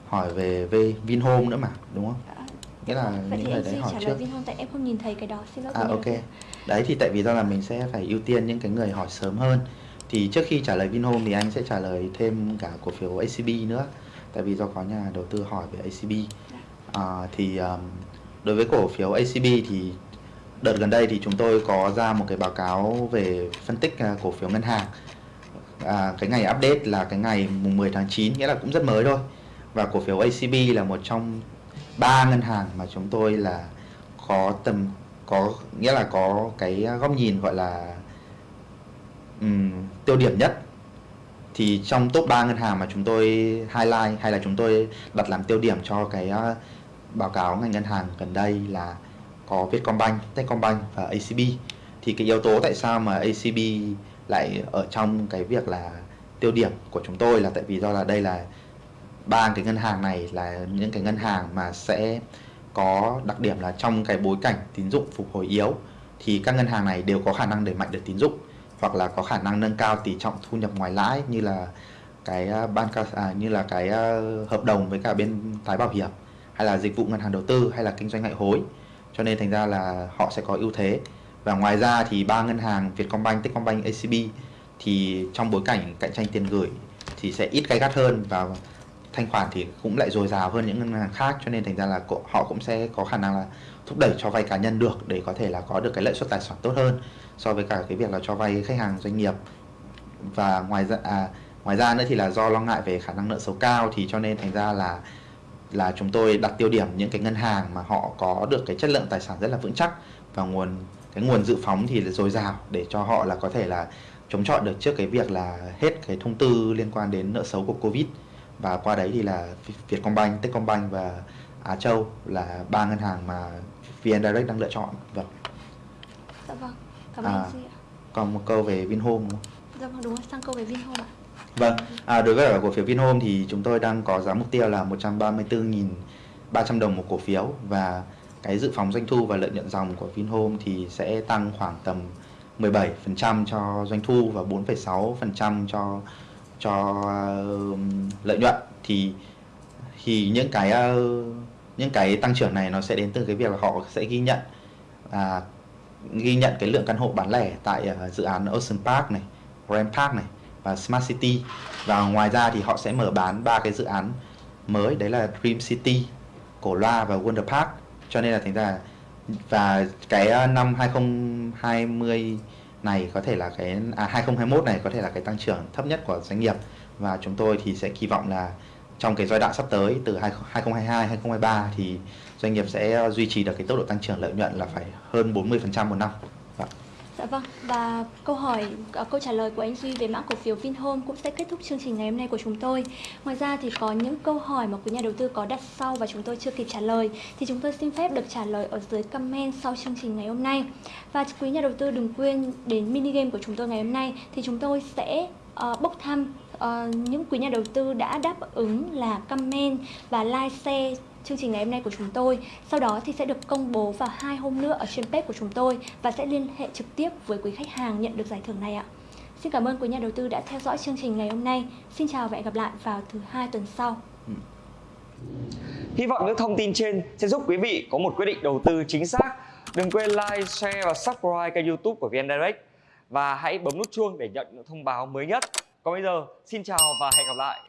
hỏi về về Vinhome nữa mà đúng không? Nghĩa là vậy những người em đấy hỏi trước. lời Vinhome tại em không nhìn thấy cái đó xin lỗi À ok. tư. Đấy thì tại vì do là mình sẽ phải ưu tiên những cái người hỏi sớm hơn. Thì trước khi trả lời Vinhome thì anh sẽ trả lời thêm cả cổ phiếu ACB nữa. Tại vì do có nhà đầu tư hỏi về ACB. À, thì um, đối với cổ phiếu ACB thì đợt gần đây thì chúng tôi có ra một cái báo cáo về phân tích à, cổ phiếu ngân hàng. À, cái ngày update là cái ngày mùng 10 tháng 9 nghĩa là cũng rất mới thôi. Và cổ phiếu ACB là một trong ba ngân hàng mà chúng tôi là có tầm có nghĩa là có cái góc nhìn gọi là um, tiêu điểm nhất. Thì trong top 3 ngân hàng mà chúng tôi highlight hay là chúng tôi đặt làm tiêu điểm cho cái uh, báo cáo ngành ngân hàng gần đây là có Vietcombank, Techcombank và ACB thì cái yếu tố tại sao mà ACB lại ở trong cái việc là tiêu điểm của chúng tôi là tại vì do là đây là ba cái ngân hàng này là những cái ngân hàng mà sẽ có đặc điểm là trong cái bối cảnh tín dụng phục hồi yếu thì các ngân hàng này đều có khả năng đẩy mạnh được tín dụng hoặc là có khả năng nâng cao tỷ trọng thu nhập ngoài lãi như là cái à, ban à, như là cái à, hợp đồng với cả bên tái bảo hiểm hay là dịch vụ ngân hàng đầu tư hay là kinh doanh ngoại hối. Cho nên thành ra là họ sẽ có ưu thế. Và ngoài ra thì ba ngân hàng Vietcombank, Techcombank, ACB thì trong bối cảnh cạnh tranh tiền gửi thì sẽ ít gay gắt hơn và thanh khoản thì cũng lại dồi dào hơn những ngân hàng khác cho nên thành ra là họ cũng sẽ có khả năng là thúc đẩy cho vay cá nhân được để có thể là có được cái lợi suất tài sản tốt hơn so với cả cái việc là cho vay khách hàng doanh nghiệp. Và ngoài ra à, ngoài ra nữa thì là do lo ngại về khả năng nợ xấu cao thì cho nên thành ra là là chúng tôi đặt tiêu điểm những cái ngân hàng mà họ có được cái chất lượng tài sản rất là vững chắc và nguồn cái nguồn dự phóng thì là dồi dào để cho họ là có thể là chống chọi được trước cái việc là hết cái thông tư liên quan đến nợ xấu của Covid và qua đấy thì là Vietcombank, Techcombank và Á Châu là ba ngân hàng mà VN Direct đang lựa chọn. Vâng. Dạ vâng, cảm ơn À. duy ạ. Còn một câu về Vinhome? Dạ vâng đúng rồi, sang câu về Vinhome ạ. Vâng, à, đối với cổ phiếu Vinhome thì chúng tôi đang có giá mục tiêu là 134.300 đồng một cổ phiếu và cái dự phóng doanh thu và lợi nhuận dòng của Vinhome thì sẽ tăng khoảng tầm 17% cho doanh thu và 4,6% cho cho uh, lợi nhuận thì thì những cái uh, những cái tăng trưởng này nó sẽ đến từ cái việc là họ sẽ ghi nhận à, ghi nhận cái lượng căn hộ bán lẻ tại uh, dự án Ocean Park này, Grand Park này và Smart City. Và ngoài ra thì họ sẽ mở bán ba cái dự án mới đấy là Dream City, Cổ Loa và Wonder Park. Cho nên là thành ra và cái năm 2020 này có thể là cái à 2021 này có thể là cái tăng trưởng thấp nhất của doanh nghiệp và chúng tôi thì sẽ kỳ vọng là trong cái giai đoạn sắp tới, từ 2022 2023 thì doanh nghiệp sẽ duy trì được cái tốc độ tăng trưởng lợi nhuận là phải hơn 40% một năm. Vâng. Dạ vâng, và câu hỏi, à, câu trả lời của anh Duy về mã cổ phiếu Vinhome cũng sẽ kết thúc chương trình ngày hôm nay của chúng tôi. Ngoài ra thì có những câu hỏi mà quý nhà đầu tư có đặt sau và chúng tôi chưa kịp trả lời thì chúng tôi xin phép được trả lời ở dưới comment sau chương trình ngày hôm nay. Và quý nhà đầu tư đừng quên đến mini game của chúng tôi ngày hôm nay thì chúng tôi sẽ uh, bốc thăm uh, những quý nhà đầu tư đã đáp ứng là comment và like share chương trình ngày hôm nay của chúng tôi. Sau đó thì sẽ được công bố vào hai hôm nữa ở trên page của chúng tôi và sẽ liên hệ trực tiếp với quý khách hàng nhận được giải thưởng này ạ. Xin cảm ơn quý nhà đầu tư đã theo dõi chương trình ngày hôm nay. Xin chào và hẹn gặp lại vào thứ hai tuần sau. Ừ. Hy vọng những thông tin trên sẽ giúp quý vị có một quyết định đầu tư chính xác. Đừng quên like, share và subscribe kênh youtube của VN Direct và hãy bấm nút chuông để nhận những thông báo mới nhất. Còn bây giờ, xin chào và hẹn gặp lại.